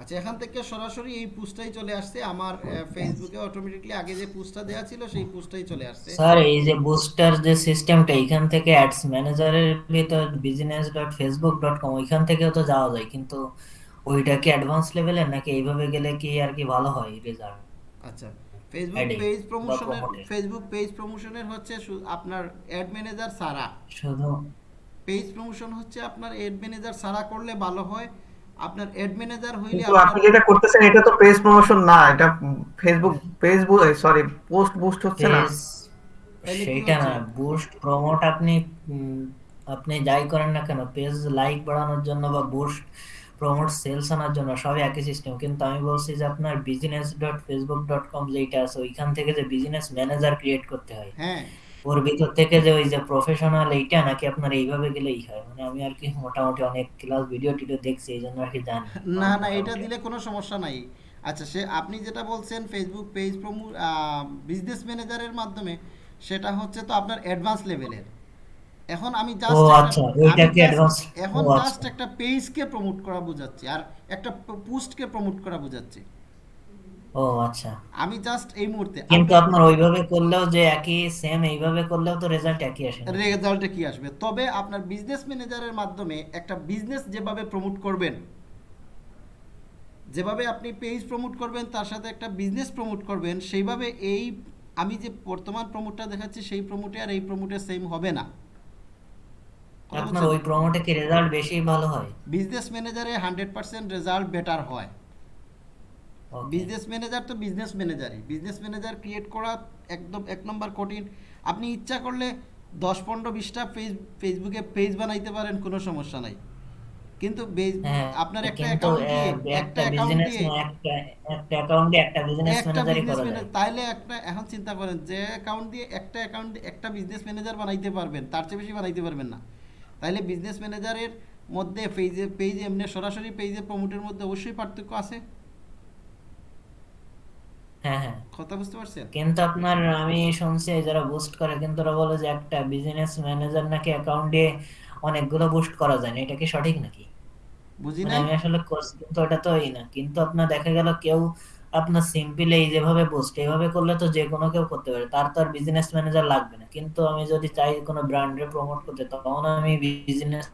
আচ্ছা এখান থেকে সরাসরি এই পোস্টটাই চলে আসছে। আমার ফেসবুকে অটোমেটিকলি আগে যে পোস্টটা দেওয়া ছিল সেই পোস্টটাই চলে আসছে। স্যার এই যে বুস্টার যে সিস্টেমটা এখান থেকে অ্যাডস ম্যানেজারের ভিতর business dot Facebook dot com ওইখান থেকেও তো যাওয়া যায়। কিন্তু ওইটা কি অ্যাডভান্স লেভেলের নাকি এইভাবে গেলে কি আর কি ভালো হয় রেজাল্ট আচ্ছা ফেসবুক পেজ প্রমোশনের ফেসবুক পেজ প্রমোশনের হচ্ছে আপনার অ্যাড ম্যানেজার সারা। শুধু পেজ প্রমোশন হচ্ছে আপনার অ্যাড ম্যানেজার সারা করলে ভালো হয়। আপনার অ্যাড ম্যানেজার হইলে আপনি যেটা করতেছেন এটা তো পেজ প্রমোশন না এটা Facebook page sorry post boost হচ্ছে না? সেইটা না বুস্ট প্রমোট আপনি আপনি যাই করেন না কেন পেজ লাইক বাড়ানোর জন্য বা বুস্ট প্রমোট সেলস আনার জন্য সবই একই সিস্টেম কিন্তু আমি বলছি যে আপনার business dot Facebook dot com যেটা আছে ওইখান থেকে যে বিজনেস ম্যানেজার ক্রিয়েট করতে হয় হ্যাঁ। ওর ভিতর থেকে যে ওই যে প্রফেশনাল এইটা নাকি আপনার এইভাবে গেলেই হয়? মানে আমি আর কি মোটামুটি অনেক ক্লাস ভিডিও টিডিও দেখছি এই জন্য আর কি জানি। না না এটা দিলে কোনো সমস্যা নাই। আচ্ছা সে আপনি যেটা বলছেন ফেসবুক পেজ প্রমো বিজনেস ম্যানেজারের মাধ্যমে সেটা হচ্ছে তো আপনার অ্যাডভান্স লেভেলের এখন আমি জাস্ট আচ্ছা এখন জাস্ট আচ্ছা একটা পেজকে প্রমোট করা বোঝাচ্ছি আর একটা পোস্টকে প্রমোট করা বোঝাচ্ছি। ও আচ্ছা। আমি জাস্ট এই মুহূর্তে কিন্তু আপনার ওইভাবে করলেও যে একই সেম এইভাবে করলেও তো রেজাল্ট একই আসে রেজাল্টে কি আসবে। তবে আপনার বিজনেস ম্যানেজারের মাধ্যমে একটা বিজনেস যেভাবে প্রমোট করবেন যেভাবে আপনি পেজ প্রমোট করবেন তার সাথে একটা বিজনেস প্রমোট করবেন সেইভাবে এই আমি যে বর্তমান প্রমোটটা দেখাচ্ছি সেই প্রমোটে আর এই প্রমোটে সেম হবে না। আপনার ওই প্রমোটে কি রেজাল্ট বেশি ভালো হয়। বিজনেস ম্যানেজারে হান্ড্রেড পার্সেন্ট রেজাল্ট বেটার হয়। বিজনেস ম্যানেজার তো বিজনেস ম্যানেজারই বিজনেস ম্যানেজার ক্রিয়েট করা একদম এক নম্বর কঠিন। আপনি ইচ্ছা করলে দশ পনেরো বিশটা ফেস ফেসবুকে পেজ বানাইতে পারেন কোনো সমস্যা নাই। কিন্তু হ্যাঁ আপনার একটা অ্যাকাউন্ট দিয়ে একটা অ্যাকাউন্ট দিয়ে একটা একটা অ্যাকাউন্টে একটা বিজনেস ম্যানেজারই করা যায়। তাইলে একটা এখন চিন্তা করেন যে অ্যাকাউন্ট দিয়ে একটা অ্যাকাউন্ট একটা বিজনেস ম্যানেজার বানাইতে পারবেন তার চেয়ে বেশি বানাইতে পারবেন না। তাইলে বিজনেস ম্যানেজারের মধ্যে পেজে পেজে এমনি সরাসরি পেজে প্রমোটের মধ্যে অবশ্যই পার্থক্য আছে? হ্যাঁ হ্যাঁ। কথা বুঝতে পারছেন? কিন্তু আপনার আমি শুনছি যারা বুস্ট করে কিন্তু ওরা বলে যে একটা বিজনেস ম্যানেজার নাকি অ্যাকাউন্ট অনেকগুলো বুস্ট করা যায় না। এটা কি সঠিক নাকি? বুঝি মানে নাই? আমি আসলে করছি কিন্তু ওটা তো না। কিন্তু আপনার দেখা গেল কেউ আপনার সিম্পল এই যেভাবে বুস্ট এইভাবে করলে তো যে কোনো কেউ করতে পারে। তার তো আর বিজনেস ম্যানেজার লাগবে না। কিন্তু আমি যদি চাই কোনো ব্র্যান্ডে প্রমোট করতে তখন আমি বিজনেস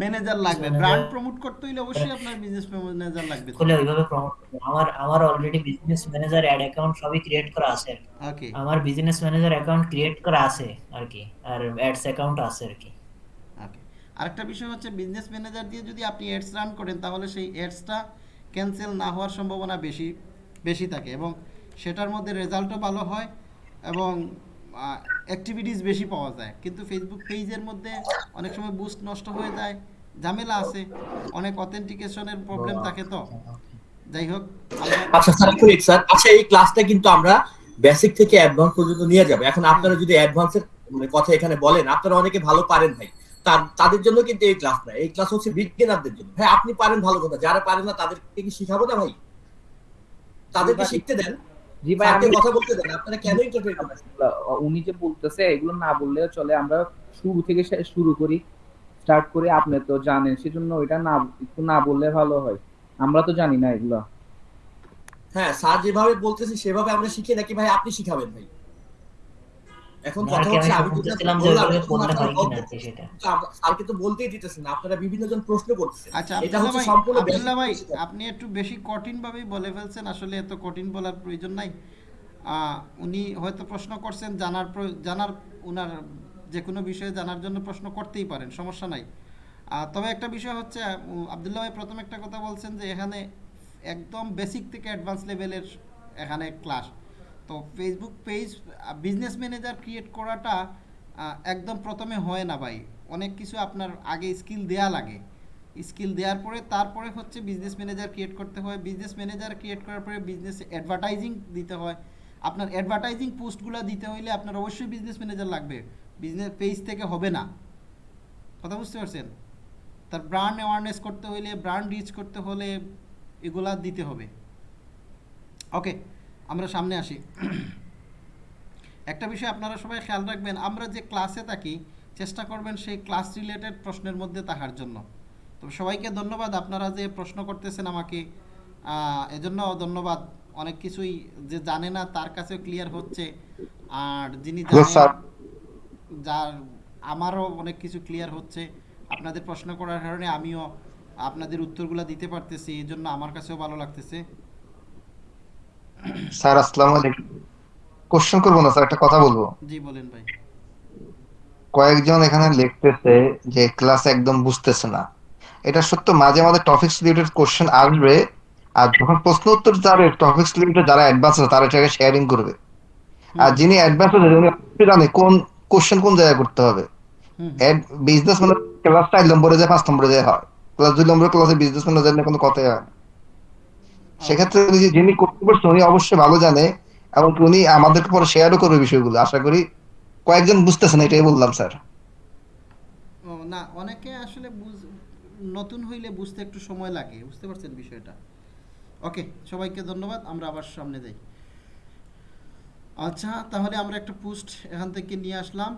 ম্যানেজার লাগবে। ব্র্যান্ড প্রমোট করতে হলে অবশ্যই আপনার বিজনেস ম্যানেজার লাগবে। খুলে ওইভাবে প্রমোট আমার আমার already business manager ad account সবই ক্রিয়েট করা আছে। ওকে আমার বিজনেস ম্যানেজার অ্যাকাউন্ট ক্রিয়েট করা আছে আর কি। আর অ্যাডস অ্যাকাউন্ট আছে আর কি। ওকে আরেকটা বিষয় হচ্ছে বিজনেস ম্যানেজার দিয়ে যদি আপনি অ্যাডস রান করেন তাহলে সেই অ্যাডসটা ক্যান্সেল না হওয়ার সম্ভাবনা বেশি। বেশি থাকে এবং সেটার মধ্যে রেজাল্টও ভালো হয় এবং অ্যাক্টিভিটিস বেশি পাওয়া যায়। কিন্তু ফেসবুক পেজের মধ্যে অনেক সময় বুস্ট নষ্ট হয়ে যায়, ঝামেলা আছে, অনেক অথেন্টিকেশনের প্রবলেম থাকে তো। যাই হোক আচ্ছা স্যার স্যার। আচ্ছা এই ক্লাসটা কিন্তু আমরা বেসিক থেকে অ্যাডভান্স পর্যন্ত নিয়ে যাব। এখন আপনারা যদি অ্যাডভান্সের মানে কথা এখানে বলেন, আপনারা অনেকে ভালো পারেন ভাই। তার, তাদের জন্য কিন্তু এই ক্লাস না এই ক্লাস হচ্ছে বিজ্ঞানারদের জন্য। ভাই, আপনি পারেন ভালো কথা। যারা পারেন না, তাদেরকে কি শিখাবো না ভাই? তাদেরকে শিখতে দেন। জি ভাই স্যারকে কথা বলতে দেন আপনারা কেন ইন্টারফেয়ার করছেন উনি যে বলতেছে এগুলো না বললেও চলে। আমরা শুরু থেকে শুরু করি স্টার্ট করি আপনি তো জানেন সেজন্য ওইটা না একটু না বললে ভালো হয়। আমরা তো জানি না এগুলো। হ্যাঁ স্যার যেভাবে বলতেছে সেভাবে আমরা শিখি নাকি ভাই আপনি শিখাবেন ভাই? এখন কথা হচ্ছে আমি যেটা যে বললাম, ওইভাবে এখন করলে আপনারা কিনা বলতে- আর কি সেটা স্যারকে তো বলতেই দিতেছেন না আপনারা বিভিন্ন জন প্রশ্ন করতেছেন। আচ্ছা এটা হচ্ছে সম্পূর্ণ আব্দুল্লাহ ভাই আপনি একটু বেশি কঠিন ভাবেই বলে ফেলছেন আসলে এত কঠিন বলার প্রয়োজন নাই। আহ, উনি হয়তো প্রশ্ন করছেন জানার প্রয়- জানার যে কোনো বিষয়ে জানার জন্য প্রশ্ন করতেই পারেন সমস্যা নাই। আহ, তবে একটা বিষয় হচ্ছে আব্দুল্লাহ ভাই প্রথম একটা কথা বলছেন যে এখানে একদম বেসিক থেকে অ্যাডভান্স লেভেলের এখানে ক্লাস তো Facebook page business manager create করাটা একদম প্রথমে হয় না ভাই। অনেক কিছু আপনার আগে স্কিল দেয়া লাগে। স্কিল দেওয়ার পরে, তারপরে হচ্ছে বিজনেস ম্যানেজার ক্রিয়েট করতে হয়। বিজনেস ম্যানেজার ক্রিয়েট করার পরে বিজনেস অ্যাডভার্টাইজিং দিতে হয়। আপনার অ্যাডভার্টাইজিং পোস্টগুলো দিতে হইলে আপনার অবশ্যই বিজনেস ম্যানেজার লাগবে। বিজনেস পেজ থেকে হবে না। কথা বুঝতে পারছেন? তার ব্র্যান্ড অ্যাওয়ারনেস করতে হইলে ব্র্যান্ড রিচ করতে হলে, এগুলা দিতে হবে। ওকে আমরা সামনে আসি। একটা বিষয় আপনারা সবাই খেয়াল রাখবেন আমরা যে ক্লাসে থাকি চেষ্টা করবেন সেই ক্লাস রিলেটেড প্রশ্নের মধ্যে থাকার জন্য। তো সবাইকে ধন্যবাদ আপনারা যে প্রশ্ন করতেছেন আমাকে এজন্য ধন্যবাদ। অনেক কিছুই যে জানে না তার কাছেও ক্লিয়ার হচ্ছে। আর যিনি. যার আমারও অনেক কিছু ক্লিয়ার হচ্ছে। আপনাদের প্রশ্ন করার কারণে আমিও আপনাদের উত্তরগুলো দিতে পারতেছি এই জন্য আমার কাছেও ভালো লাগতেছে। স্যার আসসালামু আলাইকুম। কোশ্চেন করব না স্যার একটা কথা বলব। জি বলেন ভাই। কয়েকজন এখানে লিখতেছে যে ক্লাস একদম বুঝতেছে না। এটা সত্য মাঝে মাঝে টপিকস রিলেটেড কোশ্চেন আসবে আর যখন প্রশ্ন উত্তর যাবে টপিকস রিলেটেড যারা অ্যাডভান্স আছে তারা এটাকে শেয়ারিং করবে। আর যিনি অ্যাডভান্স আছে উনি জানে কোন কোশ্চেন কোন জায়গায় করতে হবে। বিজনেস মানে ক্লাস চার নম্বরে যায় পাঁচ নম্বরে যায় হয়। ক্লাস দুই নম্বরের ক্লাসে বিজনেস নিয়ে কোনো কথাই হয় না। সেক্ষেত্রে যিনি উনি অবশ্যই ভালো জানে উনি আমাদেরকে পরে শেয়ারও করবে বিষয়গুলো। আশা করি কয়েকজন বুঝতেছেন, এটাই বললাম, স্যার। না, অনেকে আসলে নতুন হইলে বুঝতে একটু সময় লাগে, বুঝতে পারছেন বিষয়টা। ওকে, সবাইকে ধন্যবাদ, আমরা আবার সামনে যাই। আচ্ছা তাহলে আমরা একটা পোস্ট এখান থেকে নিয়ে আসলাম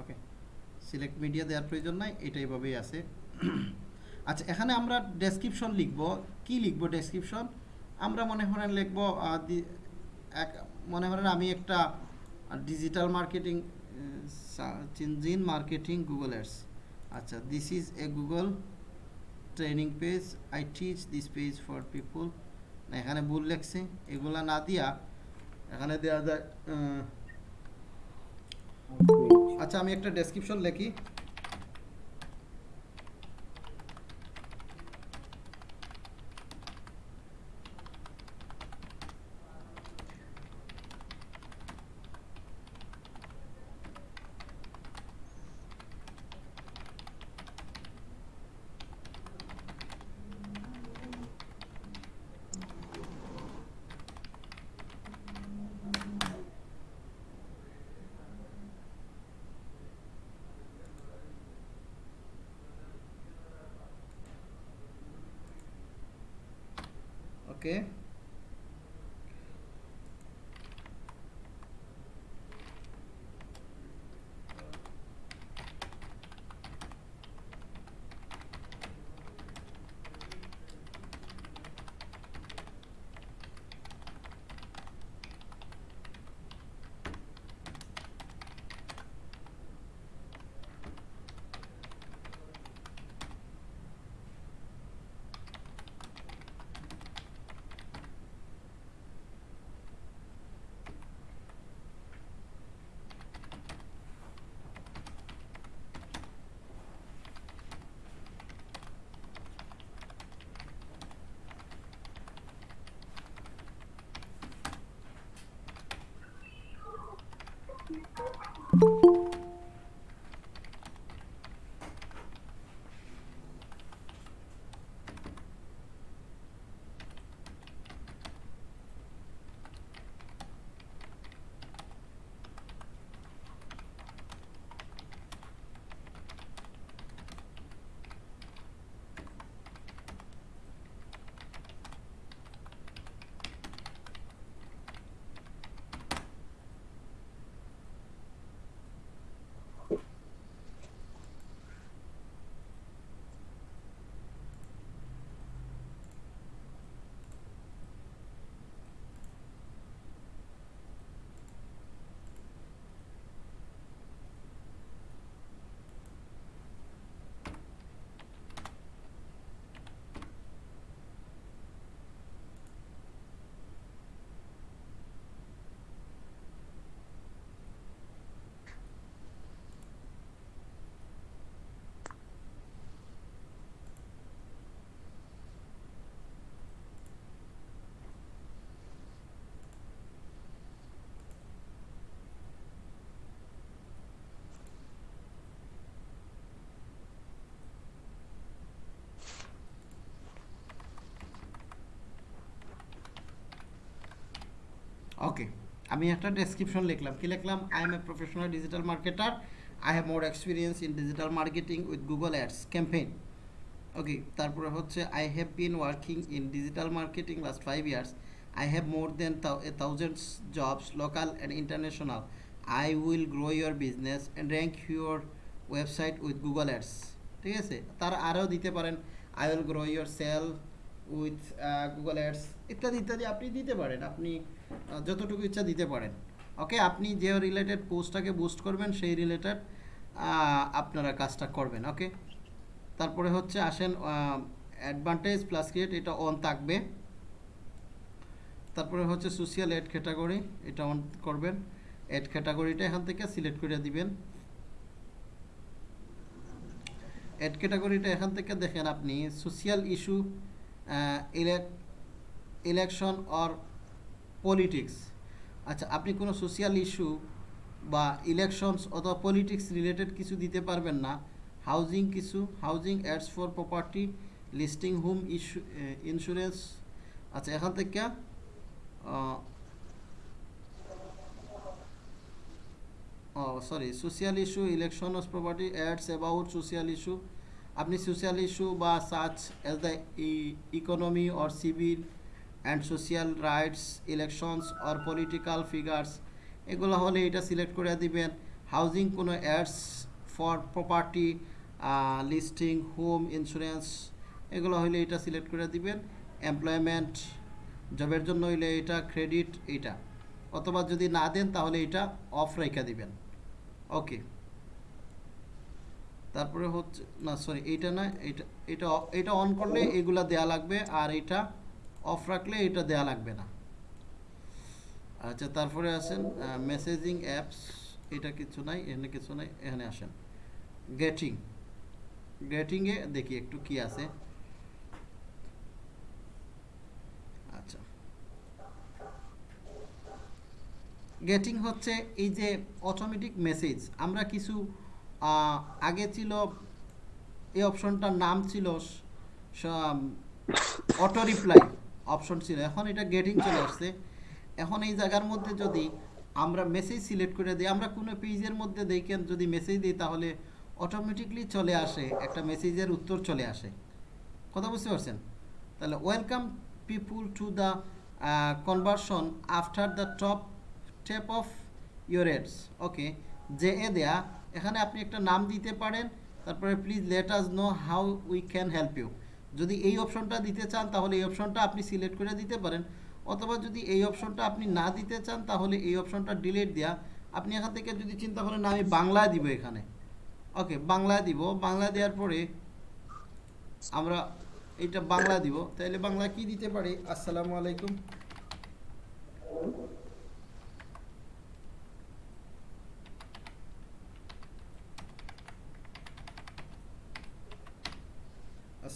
ওকে সিলেক্ট মিডিয়া দেওয়ার প্রয়োজন নাই, এটা এইভাবেই আছে। আচ্ছা এখানে আমরা ডেসক্রিপশন লিখব। কি লিখব ডেসক্রিপশন আমরা মনে করেন লিখব এক, মনে করেন আমি একটা digital marketing engine marketing Google ads আচ্ছা this is a Google training page I teach this page for people এখানে ভুল লেখছে। এগুলা না দিয়া, এখানে দেওয়া যায় আচ্ছা আমি একটা ডেসক্রিপশন লিখি। ওকে আমি একটা ডেসক্রিপশন লিখলাম। কি লিখলাম? I am a professional digital marketer I have more experience in digital marketing with Google ads campaign okay তারপরে হচ্ছে I have been working in digital marketing last five years I have more than thousands jobs local and international I will grow your business and rank your website with Google ads ঠিক আছে? তারা আরও দিতে পারেন। I will grow your sale with Google ads ইত্যাদি ইত্যাদি আপনি দিতে পারেন। আপনি যতটুকু ইচ্ছা দিতে পারেন। ওকে আপনি যে রিলেটেড পোস্টটাকে বুস্ট করবেন, সেই রিলেটেড আপনারা কাজটা করবেন ওকে তারপরে হচ্ছে আসেন অ্যাডভান্টেজ প্লাস ক্রিয়েট এটা অন থাকবে। তারপরে হচ্ছে সোশিয়াল এড ক্যাটাগরি এটা অন করবেন। এড ক্যাটাগরিটা এখান থেকে সিলেক্ট করে দিবেন। এড ক্যাটাগরিটা এখান থেকে দেখেন আপনি social issue election or politics আচ্ছা আপনি কোনো সোশিয়াল ইস্যু বা ইলেকশনস অথবা পলিটিক্স রিলেটেড কিছু দিতে পারবেন না। হাউজিং কিছু housing ads for property listing home issue insurance আচ্ছা এখান থেকে ও sorry social issue election of property ads about social issue আপনি সোশিয়াল ইস্যু বা search as the economy or civil and social rights elections or political figures এগুলো হলে এটা select করে দিবেন। হাউজিং কোনো ads for property listing home insurance এগুলো হলে এটা সিলেক্ট করে দিবেন। এমপ্লয়মেন্ট জবের জন্য হইলে এটা ক্রেডিট এটা। অথবা যদি না দেন তাহলে এটা অফ রেখে দিবেন। ওকে তারপরে হচ্ছে, না সরি এইটা না এটা এটা এটা অন করলে এগুলা দেয়া লাগবে আর এটা অফ রাখলে এটা দেয়া লাগবে না। আচ্ছা তারপরে আসেন মেসেজিং অ্যাপস এটা কিছু নাই, এখানে কিছু নাই, এখানে আসেন। গেটিং গেটিংয়ে দেখি একটু কি আছে। আচ্ছা। গেটিং হচ্ছে এই যে অটোমেটিক মেসেজ আমরা কিছু আগে ছিল, এই অপশনটার নাম ছিল অটো রিপ্লাই অপশন ছিল। এখন এটা গেটিং চলে আসছে। এখন এই জায়গার মধ্যে যদি আমরা মেসেজ সিলেক্ট করে দিই আমরা কোনো পেজের মধ্যে দেখেন যদি মেসেজ দিই তাহলে অটোমেটিকলি চলে আসে একটা মেসেজের উত্তর চলে আসে। কথা বুঝতে পারছেন? তাহলে welcome people to the uh, after the top top of your ads. Okay যে এ দেয়া এখানে আপনি একটা নাম দিতে পারেন তারপরে please let us know how we can help you যদি এই অপশনটা দিতে চান, তাহলে এই অপশনটা আপনি সিলেক্ট করে দিতে পারেন। অথবা যদি এই অপশনটা আপনি না দিতে চান, তাহলে এই অপশনটা ডিলিট দেওয়া আপনি এখান থেকে যদি চিন্তা করেন আমি বাংলায় দিব এখানে। ওকে, বাংলায় দিব। বাংলা দেওয়ার পরে আমরা এটা বাংলা দিব। তাহলে বাংলা কি দিতে পারি? আসসালামু আলাইকুম।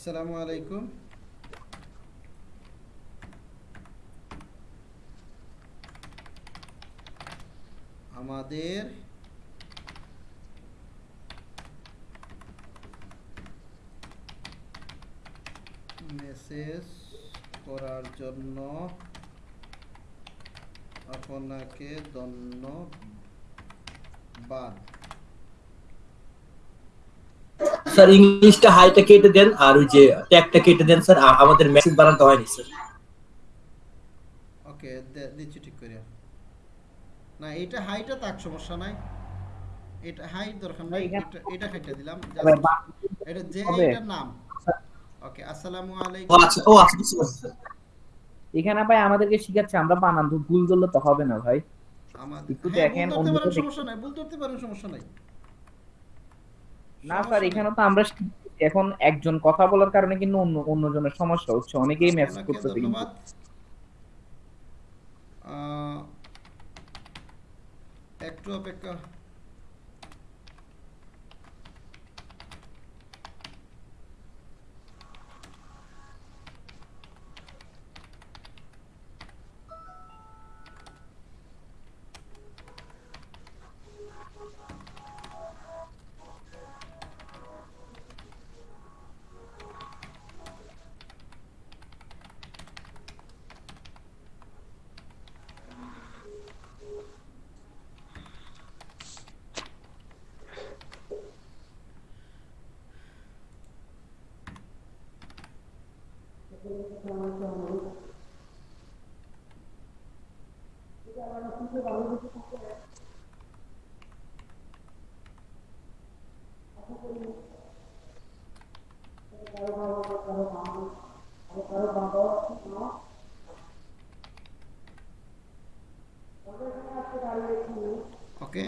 আসসালামু আলাইকুম। আমাদের মেসেজ করার জন্য আপনাকে ধন্যবাদ। স্যার ইংলিশটা হাইটা কেটে দেন আর ওই যে ট্যাগটা কেটে দেন স্যার আমাদের মেসেজ বানাতে হয়নি স্যার। ওকে দিচ্ছি ঠিক করে। না এটা হাইটা সমস্যা নাই। এটা হাইট দরকার নাই এটা হাইটা দিলাম এটা যে এটার নাম। ওকে আসসালামু ও আলাইকুম। আচ্ছা ও আচ্ছা স্যার। এখানে ভাই আমাদেরকে শিখাচ্ছে আমরা বানান তো ভুল ধরলে তো হবে না ভাই। আমাদের একটু হ্যাঁ, দেখেন, সমস্যা নাই ভুল ধরতে পারেন সমস্যা নাই। না স্যার এখানে তো আমরা এখন একজন কথা বলার কারণে কিন্তু অন্য অন্যজনের সমস্যা হচ্ছে। অনেকেই মেসেজ করতে করতেছে কিন্তু। একটু অপেক্ষা ওকে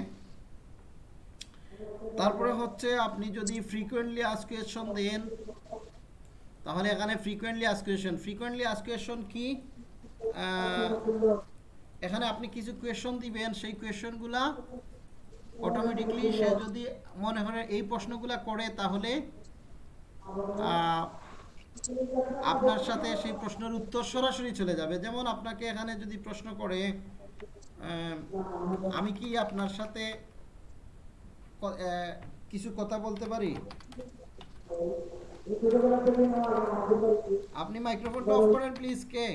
তারপরে হচ্ছে আপনি যদি ফ্রিকোয়েন্টলি আস্ক কোয়েশন দেন, তাহলে এখানে frequently ask question frequently ask question কি? এখানে আপনি কিছু কোয়েশন দিবেন, সেই কোয়েশনগুলা অটোমেটিকলি সে যদি মনে করে এই প্রশ্নগুলা করে, তাহলে আপনার সাথে সেই প্রশ্নের উত্তর সরাসরি চলে যাবে। যেমন আপনাকে এখানে যদি প্রশ্ন করে আমি কি আপনার সাথে কিছু কথা বলতে পারি? আপনি মাইক্রোফোনটা অফ করেন প্লিজ কে?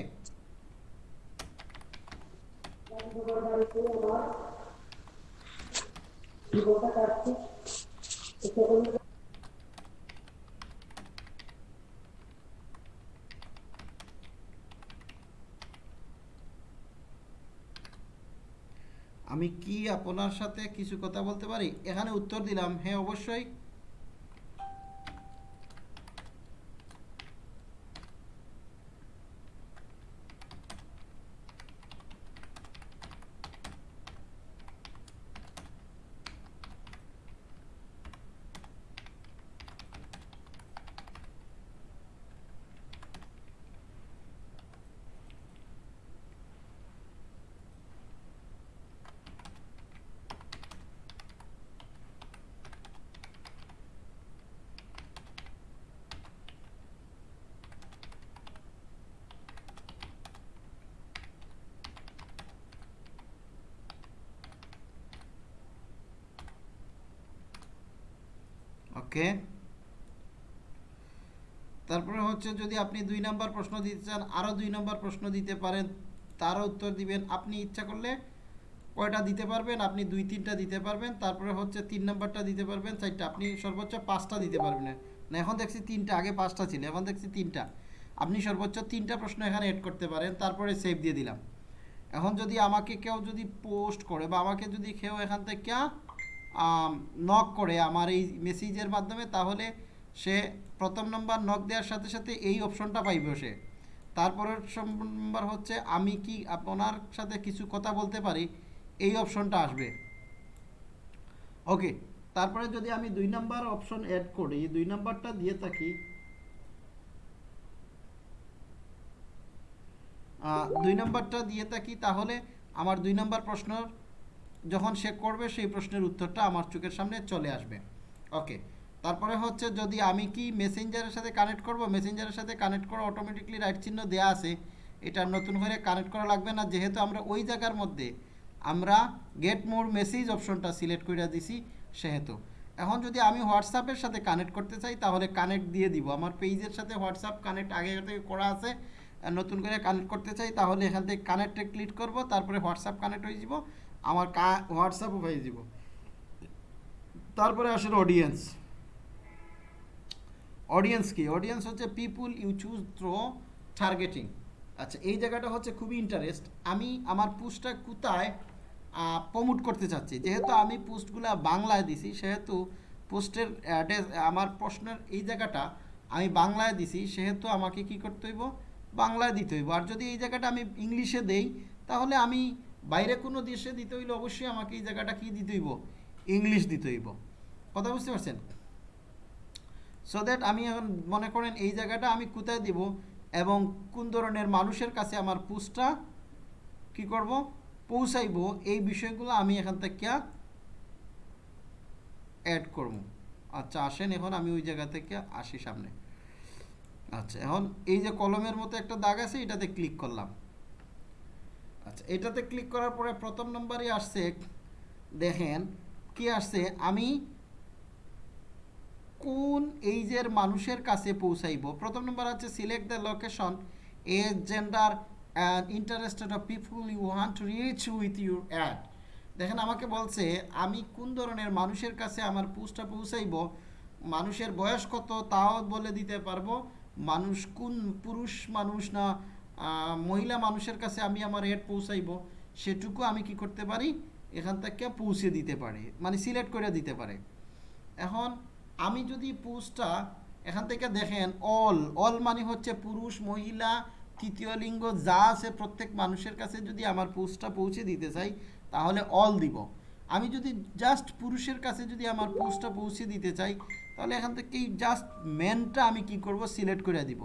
আমি কি আপনার সাথে কিছু কথা বলতে পারি? এখানে উত্তর দিলাম। হ্যাঁ অবশ্যই ওকে তারপরে হচ্ছে যদি আপনি দুই নাম্বার প্রশ্ন দিতে চান, আরও দুই নম্বর প্রশ্ন দিতে পারেন, তারও উত্তর দিবেন। আপনি ইচ্ছা করলে কয়টা দিতে পারবেন? আপনি দুই, তিনটা দিতে পারবেন। তারপরে হচ্ছে তিন নম্বরটা দিতে পারবেন, চারটা। আপনি সর্বোচ্চ পাঁচটা দিতে পারবেন। না, এখন দেখছি তিনটা, আগে পাঁচটা ছিল, এখন দেখছি তিনটা। আপনি সর্বোচ্চ তিনটা প্রশ্ন এখানে এড করতে পারেন, তারপরে সেভ দিয়ে দিলাম। এখন যদি আমাকে কেউ যদি পোস্ট করে বা আমাকে যদি কেউ এখান থেকে নক করে আমার এই মেসেজের মাধ্যমে, তাহলে সে প্রথম নম্বর নক দেওয়ার সাথে সাথে এই অপশনটা পাইবে সে। তারপরের নম্বর হচ্ছে, আমি কি আপনার সাথে কিছু কথা বলতে পারি? এই অপশনটা আসবে। ওকে তারপরে যদি আমি দুই নাম্বার অপশন অ্যাড করি, দুই নাম্বারটা দিয়ে থাকি দুই নাম্বারটা দিয়ে থাকি, তাহলে আমার দুই নাম্বার প্রশ্ন যখন সে করবে, সেই প্রশ্নের উত্তরটা আমার চোখের সামনে চলে আসবে। ওকে তারপরে হচ্ছে যদি আমি কি মেসেঞ্জারের সাথে কানেক্ট করব? মেসেঞ্জারের সাথে কানেক্ট করা অটোমেটিকলি রাইট চিহ্ন দেওয়া আছে। এটা নতুন করে কানেক্ট করা লাগবে না। যেহেতু আমরা ওই জায়গার মধ্যে আমরা গেট মোর মেসেজ অপশনটা সিলেক্ট করে দিছি, সেহেতু। এখন যদি আমি হোয়াটসঅ্যাপের সাথে কানেক্ট করতে চাই, তাহলে কানেক্ট দিয়ে দিব। আমার পেজের সাথে হোয়াটসঅ্যাপ কানেক্ট আগে থেকে করা আছে। নতুন করে কানেক্ট করতে চাই, তাহলে এখান থেকে কানেক্টে ক্লিক করব, তারপরে হোয়াটসঅ্যাপ কানেক্ট হয়ে যাব। আমার হোয়াটসঅ্যাপও হয়ে যাব। তারপরে আসলে অডিয়েন্স অডিয়েন্স কি অডিয়েন্স হচ্ছে people you choose through targeting আচ্ছা এই জায়গাটা হচ্ছে খুবই ইন্টারেস্ট আমি আমার পোস্টটা কোথায় প্রমোট করতে চাচ্ছি? যেহেতু আমি পোস্টগুলো বাংলায় দিছি, সেহেতু পোস্টের আমার প্রশ্নের এই জায়গাটা আমি বাংলায় দিছি, সেহেতু আমাকে কি করতে হইব? বাংলায় দিতে হইব। আর যদি এই জায়গাটা আমি ইংলিশে দেই, তাহলে আমি বাইরে কোনো দেশে দিতে হইলে অবশ্যই আমাকে এই জায়গাটা কি দিতে হইব? ইংলিশ দিতে হইব। কথা বুঝতে পারছেন? সো দ্যাট আমি এখন মনে করেন এই জায়গাটা আমি কোথায় দিব এবং কোন ধরনের মানুষের কাছে আমার পোস্টটা কি করব? পৌঁছাইব, এই বিষয়গুলো আমি এখান থেকে অ্যাড করব। আচ্ছা আসেন এখন আমি ওই জায়গা থেকে আসি সামনে। আচ্ছা এখন এই যে কলমের মতো একটা দাগ আছে, এটাতে ক্লিক করলাম। আচ্ছা এটাতে ক্লিক করার পরে প্রথম নম্বরই আসছে, দেখেন, কি আসছে? আমি কোন এইজের মানুষের কাছে পৌঁছাইব? প্রথম নম্বর হচ্ছে select the location age gender and interested of people you want to reach with your ad দেখেন, আমাকে বলছে, আমি কোন ধরনের মানুষের কাছে আমার পোস্টটা পৌঁছাইব? মানুষের বয়স কত? তাও বলে দিতে পারব। মানুষ কোন পুরুষ মানুষ না মহিলা মানুষের কাছে আমি আমার এড পৌঁছাইব? সেটুকু আমি কি করতে পারি? এখান থেকে পৌঁছে দিতে পারি। মানে সিলেক্ট করে দিতে পারে। এখন আমি যদি পোস্টটা এখান থেকে দেখেন, অল অল মানে হচ্ছে পুরুষ, মহিলা, তৃতীয় লিঙ্গ, যা আছে প্রত্যেক মানুষের কাছে যদি আমার পোস্টটা পৌঁছে দিতে চাই, তাহলে অল দিব। আমি যদি জাস্ট পুরুষের কাছে যদি আমার পোস্টটা পৌঁছে দিতে চাই, তাহলে এখান থেকেই জাস্ট মেনটা আমি কি করব? সিলেক্ট করে দিব।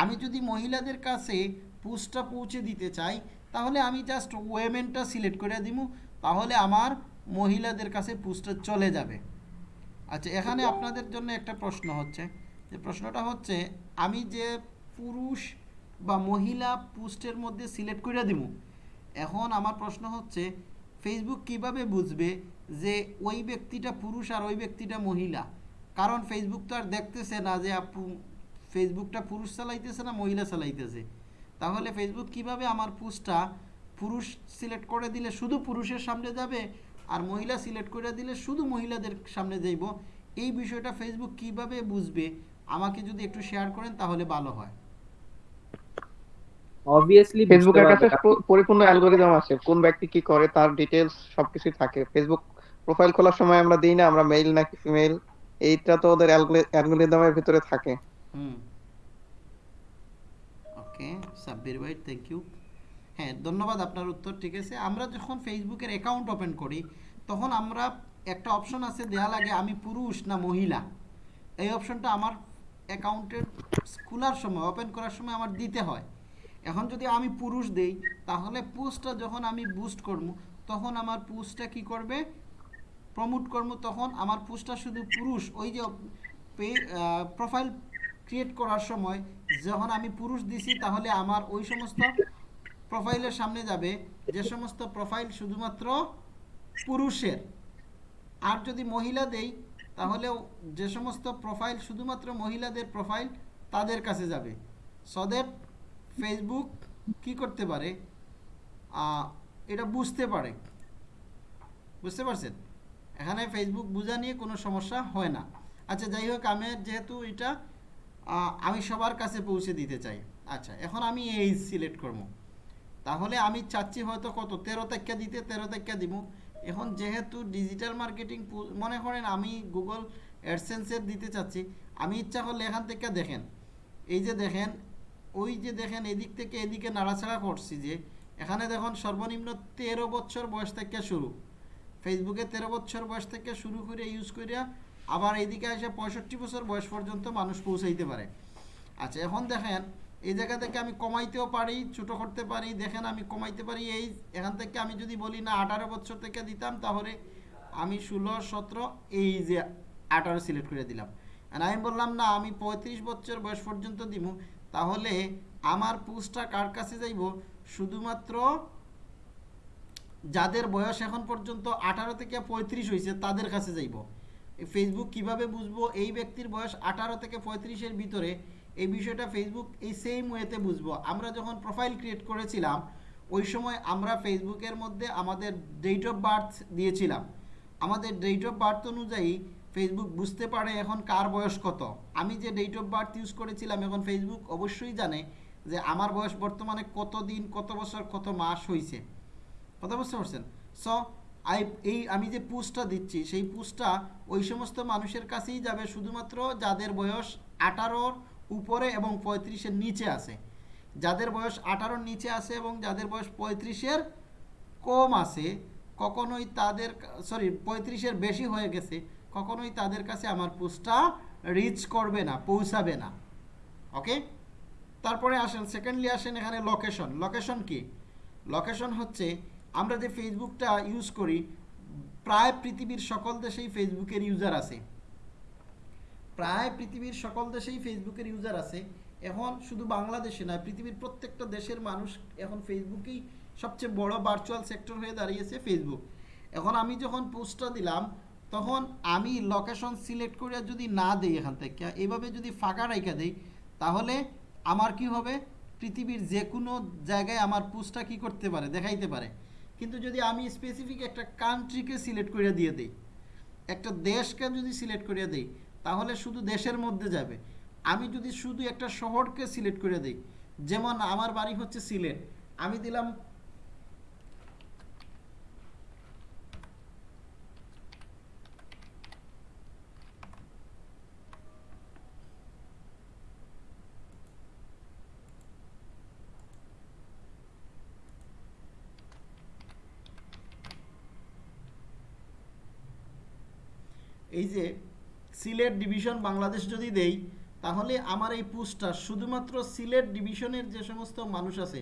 আমি যদি মহিলাদের কাছে পোস্টটা পৌঁছে দিতে চাই, তাহলে আমি জাস্ট ওয়েমেনটা সিলেক্ট করে দিব, তাহলে আমার মহিলাদের কাছে পোস্টটা চলে যাবে। আচ্ছা এখানে আপনাদের জন্য একটা প্রশ্ন হচ্ছে। যে প্রশ্নটা হচ্ছে, আমি যে পুরুষ বা মহিলা পোস্টের মধ্যে সিলেক্ট করে দিব এখন আমার প্রশ্ন হচ্ছে ফেসবুক কীভাবে বুঝবে যে ওই ব্যক্তিটা পুরুষ আর ওই ব্যক্তিটা মহিলা? কারণ ফেসবুক তো আর দেখতেছে না যে আপু ফেসবুকটা পুরুষ চালাইতেছে না মহিলা চালাইতেছে। তাহলে ফেসবুক কীভাবে আমার পোস্টটা পুরুষ সিলেক্ট করে দিলে শুধু পুরুষের সামনে যাবে? আর মহিলা সিলেক্ট করে দিলে শুধু মহিলাদের সামনে যাইব এই বিষয়টা ফেসবুক কীভাবে বুঝবে? আমাকে যদি একটু শেয়ার করেন তাহলে ভালো হয়। অবভিয়াসলি ফেসবুকের কাছে পরিপূর্ণ অ্যালগোরিদম আছে। কোন ব্যক্তি কি করে তার ডিটেলস সবকিছু থাকে। ফেসবুক প্রোফাইল খোলার সময় আমরা দিই না আমরা মেইল নাকি ফিমেল এইটা তো ওদের অ্যালগোরিদমের ভিতরে থাকে। হুম। ওকে সাব্বির ভাই থ্যাংক ইউ হ্যাঁ ধন্যবাদ আপনার উত্তর, ঠিক আছে। আমরা যখন ফেসবুকের অ্যাকাউন্ট ওপেন করি, তখন আমরা একটা অপশন আছে, দেয়া লাগে আমি পুরুষ না মহিলা। এই অপশনটা আমার অ্যাকাউন্টের খোলার সময় ওপেন করার সময় আমার দিতে হয়। এখন যদি আমি পুরুষ দেই, তাহলে পোস্টটা যখন আমি বুস্ট করব, তখন আমার পোস্টটা কি করবে? প্রমোট করব, তখন আমার পোস্টটা শুধু পুরুষ। ওই যে প্রোফাইল ক্রিয়েট করার সময়, যখন আমি পুরুষ দিছি, তাহলে আমার ওই সমস্ত প্রোফাইলের সামনে যাবে। যে সমস্ত প্রোফাইল শুধুমাত্র পুরুষের। আর যদি মহিলা দেই তাহলে যে সমস্ত প্রোফাইল শুধুমাত্র মহিলাদের প্রোফাইল, তাদের কাছে যাবে। সো ফেসবুক কি করতে পারে? এটা বুঝতে পারে। বুঝতে পারছেন? এখানে ফেসবুক বোঝা নিয়ে কোনো সমস্যা হয় না। আচ্ছা যাই হোক, আমি যেহেতু এটা আমি সবার কাছে পৌঁছে দিতে চাই। আচ্ছা এখন আমি এই সিলেক্ট করব। তাহলে আমি চাচ্ছি হয়তো কত? তেরো তারিখা দিতে, তেরো তারিখা দিব এখন যেহেতু ডিজিটাল মার্কেটিং মনে করেন আমি গুগল অ্যাডসেন্সের দিতে চাচ্ছি, আমি ইচ্ছা করলে এখান থেকে দেখেন। এই যে দেখেন, ওই যে দেখেন, এদিক থেকে এদিকে নাড়াছাড়া করছি যে, এখানে দেখুন সর্বনিম্ন তেরো বছর বয়স থেকে শুরু। ফেসবুকে তেরো বছর বয়স থেকে শুরু করে ইউজ করিয়া আবার এইদিকে এসে পঁয়ষট্টি বছর বয়স পর্যন্ত মানুষ পৌঁছাইতে পারে। আচ্ছা এখন দেখেন এই জায়গা থেকে আমি কমাইতেও পারি, ছোটো করতে পারি, দেখেন আমি কমাইতে পারি, এই এখান থেকে আমি যদি বলি, না, আঠারো বছর থেকে দিতাম, তাহলে আমি ষোলো, সতেরো, এই যে আঠারো সিলেক্ট করে দিলাম। আর আমি বললাম, না, আমি পঁয়ত্রিশ বছর বয়স পর্যন্ত দিব তাহলে আমার পোস্টটা কার কাছে যাইব? শুধুমাত্র যাদের বয়স এখন পর্যন্ত আঠারো থেকে পঁয়ত্রিশ হয়েছে তাদের কাছে যাইব। ফেসবুক কীভাবে বুঝব? এই ব্যক্তির বয়স আঠারো থেকে পঁয়ত্রিশের ভিতরে এই বিষয়টা ফেসবুক এই সেম ওয়েতে বুঝব। আমরা যখন প্রোফাইল ক্রিয়েট করেছিলাম, ওই সময় আমরা ফেসবুকের মধ্যে আমাদের ডেট অফ বার্থ দিয়েছিলাম। আমাদের ডেট অফ বার্থ অনুযায়ী ফেসবুক বুঝতে পারে এখন কার বয়স কত। আমি যে ডেট অফ বার্থ ইউজ করেছিলাম এখন ফেসবুক অবশ্যই জানে যে আমার বয়স বর্তমানে কত দিন, কত বছর, কত মাস হয়েছে কথা বুঝতে পারছেন? সো আই এই আমি যে পুস্টটা দিচ্ছি, সেই পুস্টটা ওই সমস্ত মানুষের কাছেই যাবে শুধুমাত্র যাদের বয়স আঠারোর উপরে এবং পঁয়ত্রিশের নিচে আছে। যাদের বয়স আঠারোর নিচে আছে এবং যাদের বয়স পঁয়ত্রিশের কম আছে, কখনোই তাদের সরি পঁয়ত্রিশের বেশি হয়ে গেছে, কখনোই তাদের কাছে আমার পোস্টটা রিচ করবে না, পৌঁছাবে না। ওকে তারপরে আসেন সেকেন্ডলি আসেন এখানে লোকেশন লোকেশন কি? লোকেশন হচ্ছে, আমরা যে ফেসবুকটা ইউজ করি, প্রায় পৃথিবীর সকল দেশেই ফেসবুকের ইউজার আছে। প্রায় পৃথিবীর সকল দেশেই ফেসবুকের ইউজার আছে। এখন শুধু বাংলাদেশে নয়, পৃথিবীর প্রত্যেকটা দেশের মানুষ এখন ফেসবুকেই সবচেয়ে বড় ভার্চুয়াল সেক্টর হয়ে দাঁড়িয়েছে ফেসবুক এখন আমি যখন পোস্টটা দিলাম, তখন আমি লোকেশন সিলেক্ট করে যদি না দিই এখান থেকে এইভাবে যদি ফাঁকা রেখে দেই, তাহলে আমার কি হবে? পৃথিবীর যে কোনো জায়গায় আমার পোস্টটা কি করতে পারে, দেখাইতে পারে। কিন্তু যদি আমি স্পেসিফিক একটা কান্ট্রিকে সিলেক্ট করে দিয়ে দিই, একটা দেশকে যদি সিলেক্ট করে দিই তাহলে শুধু দেশের মধ্যে যাবে। আমি যদি শুধু একটা শহরকে সিলেক্ট করে দিই, যেমন আমার বাড়ি হচ্ছে সিলেট, আমি দিলাম এই যে সিলেট ডিভিশন বাংলাদেশ যদি দেই, তাহলে আমার এই পোস্টটা শুধুমাত্র সিলেট ডিভিশনের যে সমস্ত মানুষ আছে,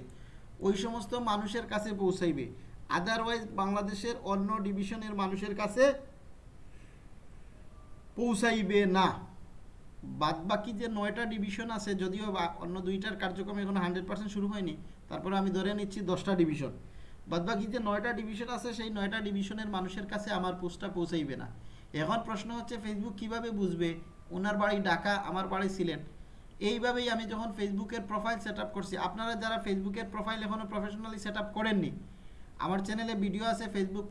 ওই সমস্ত মানুষের কাছে পৌঁছাইবে। আদারওয়াইজ বাংলাদেশের অন্য ডিভিশনের মানুষের কাছে পৌঁছাইবে না। বাদ বাকি যে নয়টা ডিভিশন আছে, যদিও অন্য দুইটার কার্যক্রম এখন হান্ড্রেড পার্সেন্ট শুরু হয়নি, তারপরে আমি ধরে নিচ্ছি দশটা ডিভিশন। বাদ বাকি যে নয়টা ডিভিশন আছে, সেই নয়টা ডিভিশনের মানুষের কাছে আমার পোস্টটা পৌঁছাইবে না। এখন প্রশ্ন হচ্ছে ফেসবুক কীভাবে বুঝবে? ওনার বাড়ি ঢাকা, আমার বাড়ি সিলেট। এইভাবেই আমি যখন ফেসবুকের প্রোফাইল সেট করছি, আপনারা যারা ফেসবুকের প্রোফাইল এখনও প্রফেশনালি সেট করেননি, আমার চ্যানেলে ভিডিও আছে ফেসবুক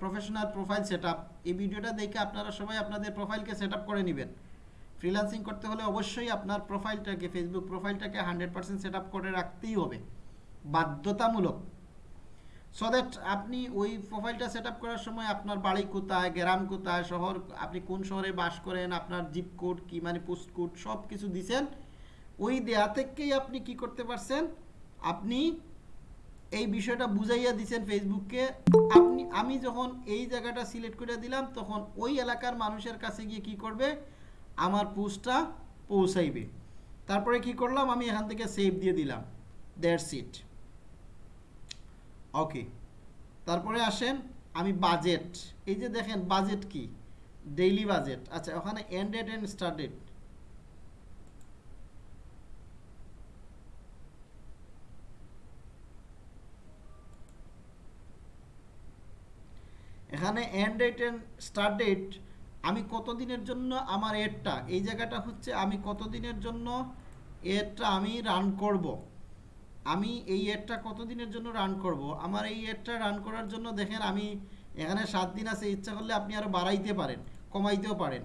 প্রফেশনাল প্রোফাইল সেট এই ভিডিওটা দেখে আপনারা সবাই আপনাদের প্রোফাইলকে সেট করে নেবেন। ফ্রিল্যান্সিং করতে হলে অবশ্যই আপনার প্রোফাইলটাকে ফেসবুক প্রোফাইলটাকে হান্ড্রেড পার্সেন্ট সেট করে রাখতেই হবে। বাধ্যতামূলক। সো দ্যাট আপনি ওই প্রোফাইলটা সেট করার সময় আপনার বাড়ি কোথায়, গ্রাম কোথায়, শহর, আপনি কোন শহরে বাস করেন, আপনার জিপ কোড কি মানে পোস্ট কোড সব কিছু দিছেন, ওই দেয়া থেকেই আপনি কি করতে পারছেন? আপনি এই বিষয়টা বুঝাইয়া দিছেন ফেসবুককে আপনি, আমি যখন এই জায়গাটা সিলেক্ট করে দিলাম, তখন ওই এলাকার মানুষের কাছে গিয়ে কি করবে? আমার পোস্টটা পৌঁছাইবে। তারপরে কি করলাম? আমি এখান থেকে সেভ দিয়ে দিলাম। দ্যাটস ইট ওকে তারপরে আসেন আমি বাজেট এই যে দেখেন বাজেট কি? ডেইলি বাজেট আচ্ছা ওখানে end date end start date এখানে end date end start date আমি কতদিনের জন্য আমার এডটা এই জায়গাটা হচ্ছে আমি কতদিনের জন্য এডটা আমি রান করব? আমি এই এডটা কতদিনের জন্য রান করব? আমার এই এডটা রান করার জন্য দেখেন আমি এখানে সাত দিন আছে, ইচ্ছা করলে আপনি আরও বাড়াইতে পারেন, কমাইতেও পারেন।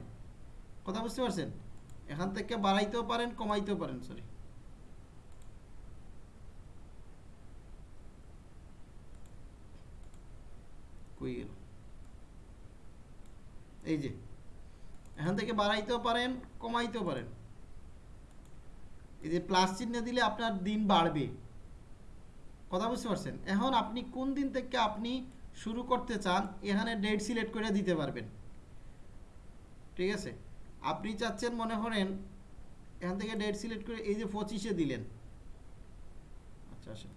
কথা বুঝতে পারছেন? এখান থেকে বাড়াইতেও পারেন, কমাইতেও পারেন সরি এই যে, এখান থেকে বাড়াইতেও পারেন, কমাইতেও পারেন। এই যে প্লাস চিহ্ন দিলে আপনার দিন বাড়বে। কথা বুঝতে পারছেন? এখন আপনি কোন দিন থেকে আপনি শুরু করতে চান, এখানে ডেট সিলেক্ট করে দিতে পারবেন। ঠিক আছে? আপনি চাচ্ছেন মনে করেন, এখান থেকে ডেট সিলেক্ট করে এই যে পঁচিশে দিলেন। আচ্ছা আচ্ছা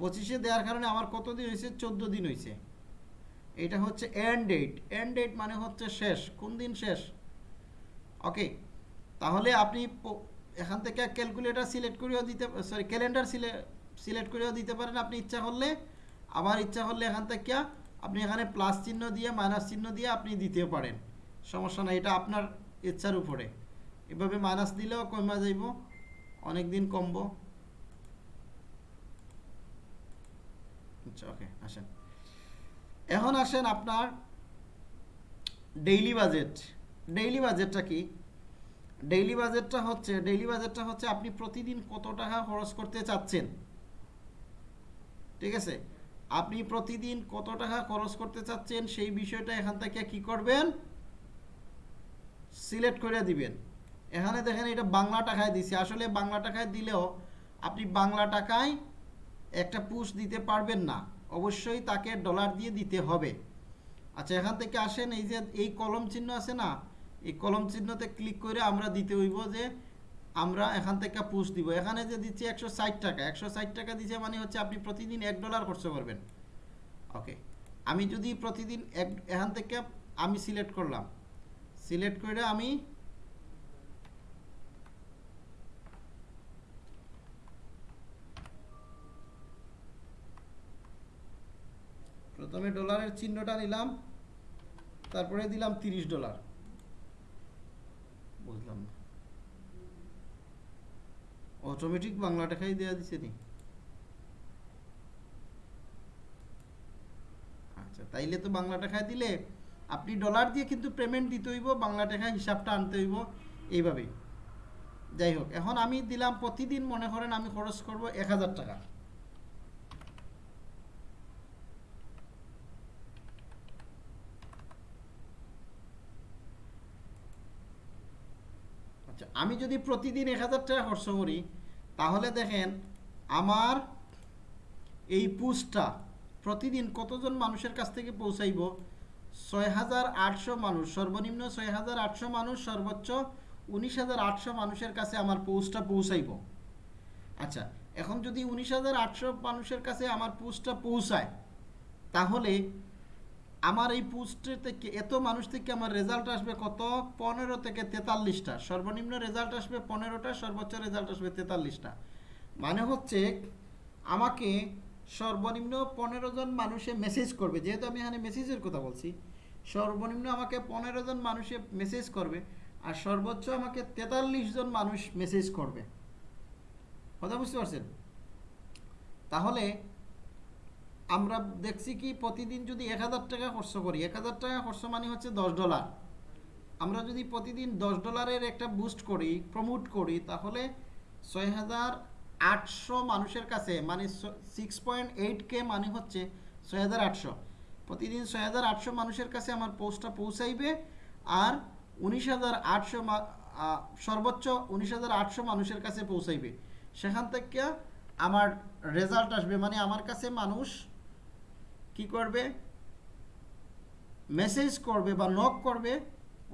পঁচিশে দেওয়ার কারণে আমার কত দিন হয়েছে? চোদ্দ দিন হয়েছে। এটা হচ্ছে এন্ড ডেট এন্ড ডেট মানে হচ্ছে শেষ। কোন দিন শেষ? ওকে তাহলে আপনি এখান থেকে ক্যালকুলেটার সিলেক্ট করেও দিতে সরি ক্যালেন্ডার সিলেক্ট করেও দিতে পারেন আপনি ইচ্ছা করলে। আবার ইচ্ছা করলে এখান থেকে আপনি এখানে প্লাস চিহ্ন দিয়ে মাইনাস চিহ্ন দিয়ে আপনি দিতেও পারেন। সমস্যা নাই, এটা আপনার ইচ্ছার উপরে। এভাবে মাইনাস দিলেও কমা যাইব অনেক দিন কমবো। আচ্ছা ওকে আসেন। এখন আসেন আপনার ডেইলি বাজেট ডেইলি বাজেটটা কি? ডেইলি বাজেটটা হচ্ছে ডেইলি বাজেটটা হচ্ছে আপনি প্রতিদিন কত টাকা খরচ করতে চাচ্ছেন? ঠিক আছে? আপনি প্রতিদিন কত টাকা খরচ করতে চাচ্ছেন সেই বিষয়টা এখান থেকে কি করবেন? সিলেক্ট করে দিবেন। এখানে দেখেন এটা বাংলা টাকায় দিছে। আসলে বাংলা টাকায় দিলেও আপনি বাংলা টাকায় একটা পুশ দিতে পারবেন না। অবশ্যই তাকে ডলার দিয়ে দিতে হবে। আচ্ছা এখান থেকে আসেন, এই যে এই কলম চিহ্ন আছে না এই কলম চিহ্নতে ক্লিক করে আমরা দিতে হইব যে আমরা এখান থেকে পুশ দিব। এখানে যে দিচ্ছি একশো ষাট টাকা। একশো ষাট টাকা দিচ্ছে মানে হচ্ছে আপনি প্রতিদিন এক ডলার খরচ করবেন। ওকে আমি যদি প্রতিদিন এক, এখান থেকে আমি সিলেক্ট করলাম। সিলেক্ট করে আমি প্রথমে ডলারের চিহ্নটা নিলাম। তারপরে দিলাম তিরিশ ডলার বুঝলাম না অটোমেটিক বাংলা টাকাই দেওয়া দিছে নি? আচ্ছা তাইলে তো বাংলা টাকায় দিলে আপনি ডলার দিয়ে কিন্তু পেমেন্ট দিতে হইব, বাংলা টাকা হিসাবটা আনতে হইব, এইভাবেই। যাই হোক, এখন আমি দিলাম, প্রতিদিন মনে করেন আমি খরচ করব এক হাজার টাকা। আচ্ছা আমি যদি প্রতিদিন এক হাজার টাকা খরচ করি, তাহলে দেখেন আমার এই পুস্টটা প্রতিদিন কতজন মানুষের কাছ থেকে পৌঁছাইব? ছয় হাজার আটশো মানুষ, সর্বনিম্ন ছয় হাজার আটশো মানুষ, সর্বোচ্চ উনিশ হাজার আটশো মানুষের কাছে আমার পোস্টটা পৌঁছাইব। আচ্ছা এখন যদি উনিশ হাজার আটশো মানুষের কাছে আমার পোস্টটা পৌঁছায়, তাহলে আমার এই পোস্টের থেকে এত মানুষ থেকে আমার রেজাল্ট আসবে কত? পনেরো থেকে তেতাল্লিশটা। সর্বনিম্ন রেজাল্ট আসবে পনেরোটা, সর্বোচ্চ রেজাল্ট আসবে তেতাল্লিশটা। মানে হচ্ছে আমাকে সর্বনিম্ন পনেরো জন মানুষে মেসেজ করবে। যেহেতু আমি এখানে মেসেজের কথা বলছি, সর্বনিম্ন আমাকে পনেরো জন মানুষে মেসেজ করবে আর সর্বোচ্চ আমাকে তেতাল্লিশ জন মানুষ মেসেজ করবে। কথা বুঝতে পারছেন? তাহলে আমরা দেখছি কি প্রতিদিন যদি এক হাজার টাকা খরচ করি, এক হাজার টাকা খরচ মানে হচ্ছে দশ ডলার আমরা যদি প্রতিদিন দশ ডলারের একটা বুস্ট করি প্রমোট করি, তাহলে ছয় হাজার আটশো মানুষের কাছে মানে সিক্স পয়েন্ট এইট কে মানে হচ্ছে ছয় হাজার আটশো। প্রতিদিন ছয় হাজার আটশো মানুষের কাছে আমার পোস্টটা পৌঁছাইবে আর উনিশ হাজার আটশো সর্বোচ্চ উনিশ হাজার আটশো মানুষের কাছে পৌঁছাইবে। সেখান থেকে আমার রেজাল্ট আসবে মানে আমার কাছে মানুষ করবে? মেসেজ করবে বা নক করবে,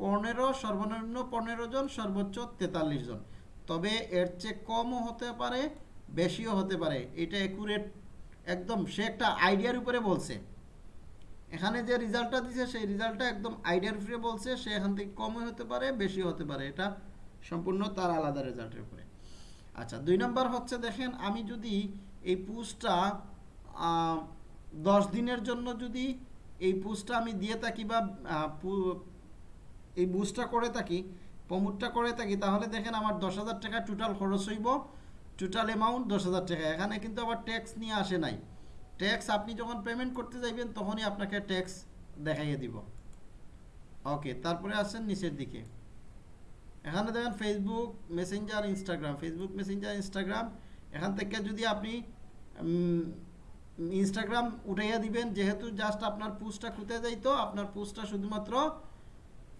পনেরো, সর্বনিম্ন পনেরো জন, সর্বোচ্চ তেতাল্লিশ জন। তবে এর চেয়ে কমও হতে পারে, বেশিও হতে পারে। এটা একুরেট একদম সে একটা আইডিয়ার উপরে বলছে। এখানে যে রেজাল্টটা দিছে, সেই রেজাল্টটা একদম আইডিয়ার উপরে বলছে, সে এখান থেকে কমও হতে পারে, বেশিও হতে পারে। এটা সম্পূর্ণ তার আলাদা রেজাল্টের উপরে। আচ্ছা দুই নম্বর হচ্ছে, দেখেন, আমি যদি এই পুজটা দশ দিনের জন্য যদি এই পুজটা আমি দিয়ে থাকি বা এই বুস্টটা করে থাকি প্রমোটটা করে থাকি, তাহলে দেখেন আমার দশ হাজার টাকা টোটাল খরচ হইব টোটাল অ্যামাউন্ট দশ হাজার টাকা। এখানে কিন্তু আবার ট্যাক্স নিয়ে আসে নাই। ট্যাক্স আপনি যখন পেমেন্ট করতে যাইবেন, তখনই আপনাকে ট্যাক্স দেখাইয়ে দিব। ওকে তারপরে আসেন নিচের দিকে। এখানে দেখেন Facebook Messenger Instagram Facebook Messenger Instagram এখান থেকে যদি আপনি ইনস্টাগ্রাম উঠাইয়া দিবেন, যেহেতু জাস্ট আপনার পোস্টটা খুঁতে যাইতো, আপনার পোস্টটা শুধুমাত্র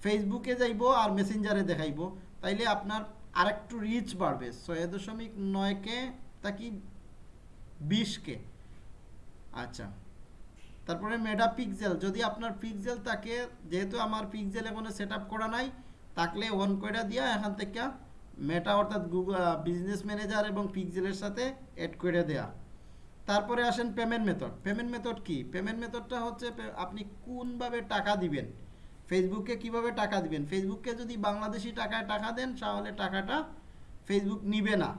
ফেসবুকে যাইবো আর মেসেঞ্জারে দেখাইবো। তাইলে আপনার আরেকটু রিচ বাড়বে, ছয় দশমিক নয়কে তাকি বিশকে আচ্ছা তারপরে মেডা পিক্সেল যদি আপনার পিক্সেল থাকে, যেহেতু আমার পিক্সেল এখনও সেট করা নাই থাকলে অন করে দিয়া এখান থেকে মেটা অর্থাৎ গুগল বিজনেস ম্যানেজার এবং পিক্সেলের সাথে অ্যাড করে দেয়া। তারপরে আসেন পেমেন্ট মেথড পেমেন্ট মেথড কি? পেমেন্ট মেথডটা হচ্ছে, আপনি কোনভাবে টাকা দিবেন? ফেসবুকে কীভাবে টাকা দিবেন? ফেসবুককে যদি বাংলাদেশি টাকায় টাকা দেন, তাহলে টাকাটা ফেসবুক নিবে না।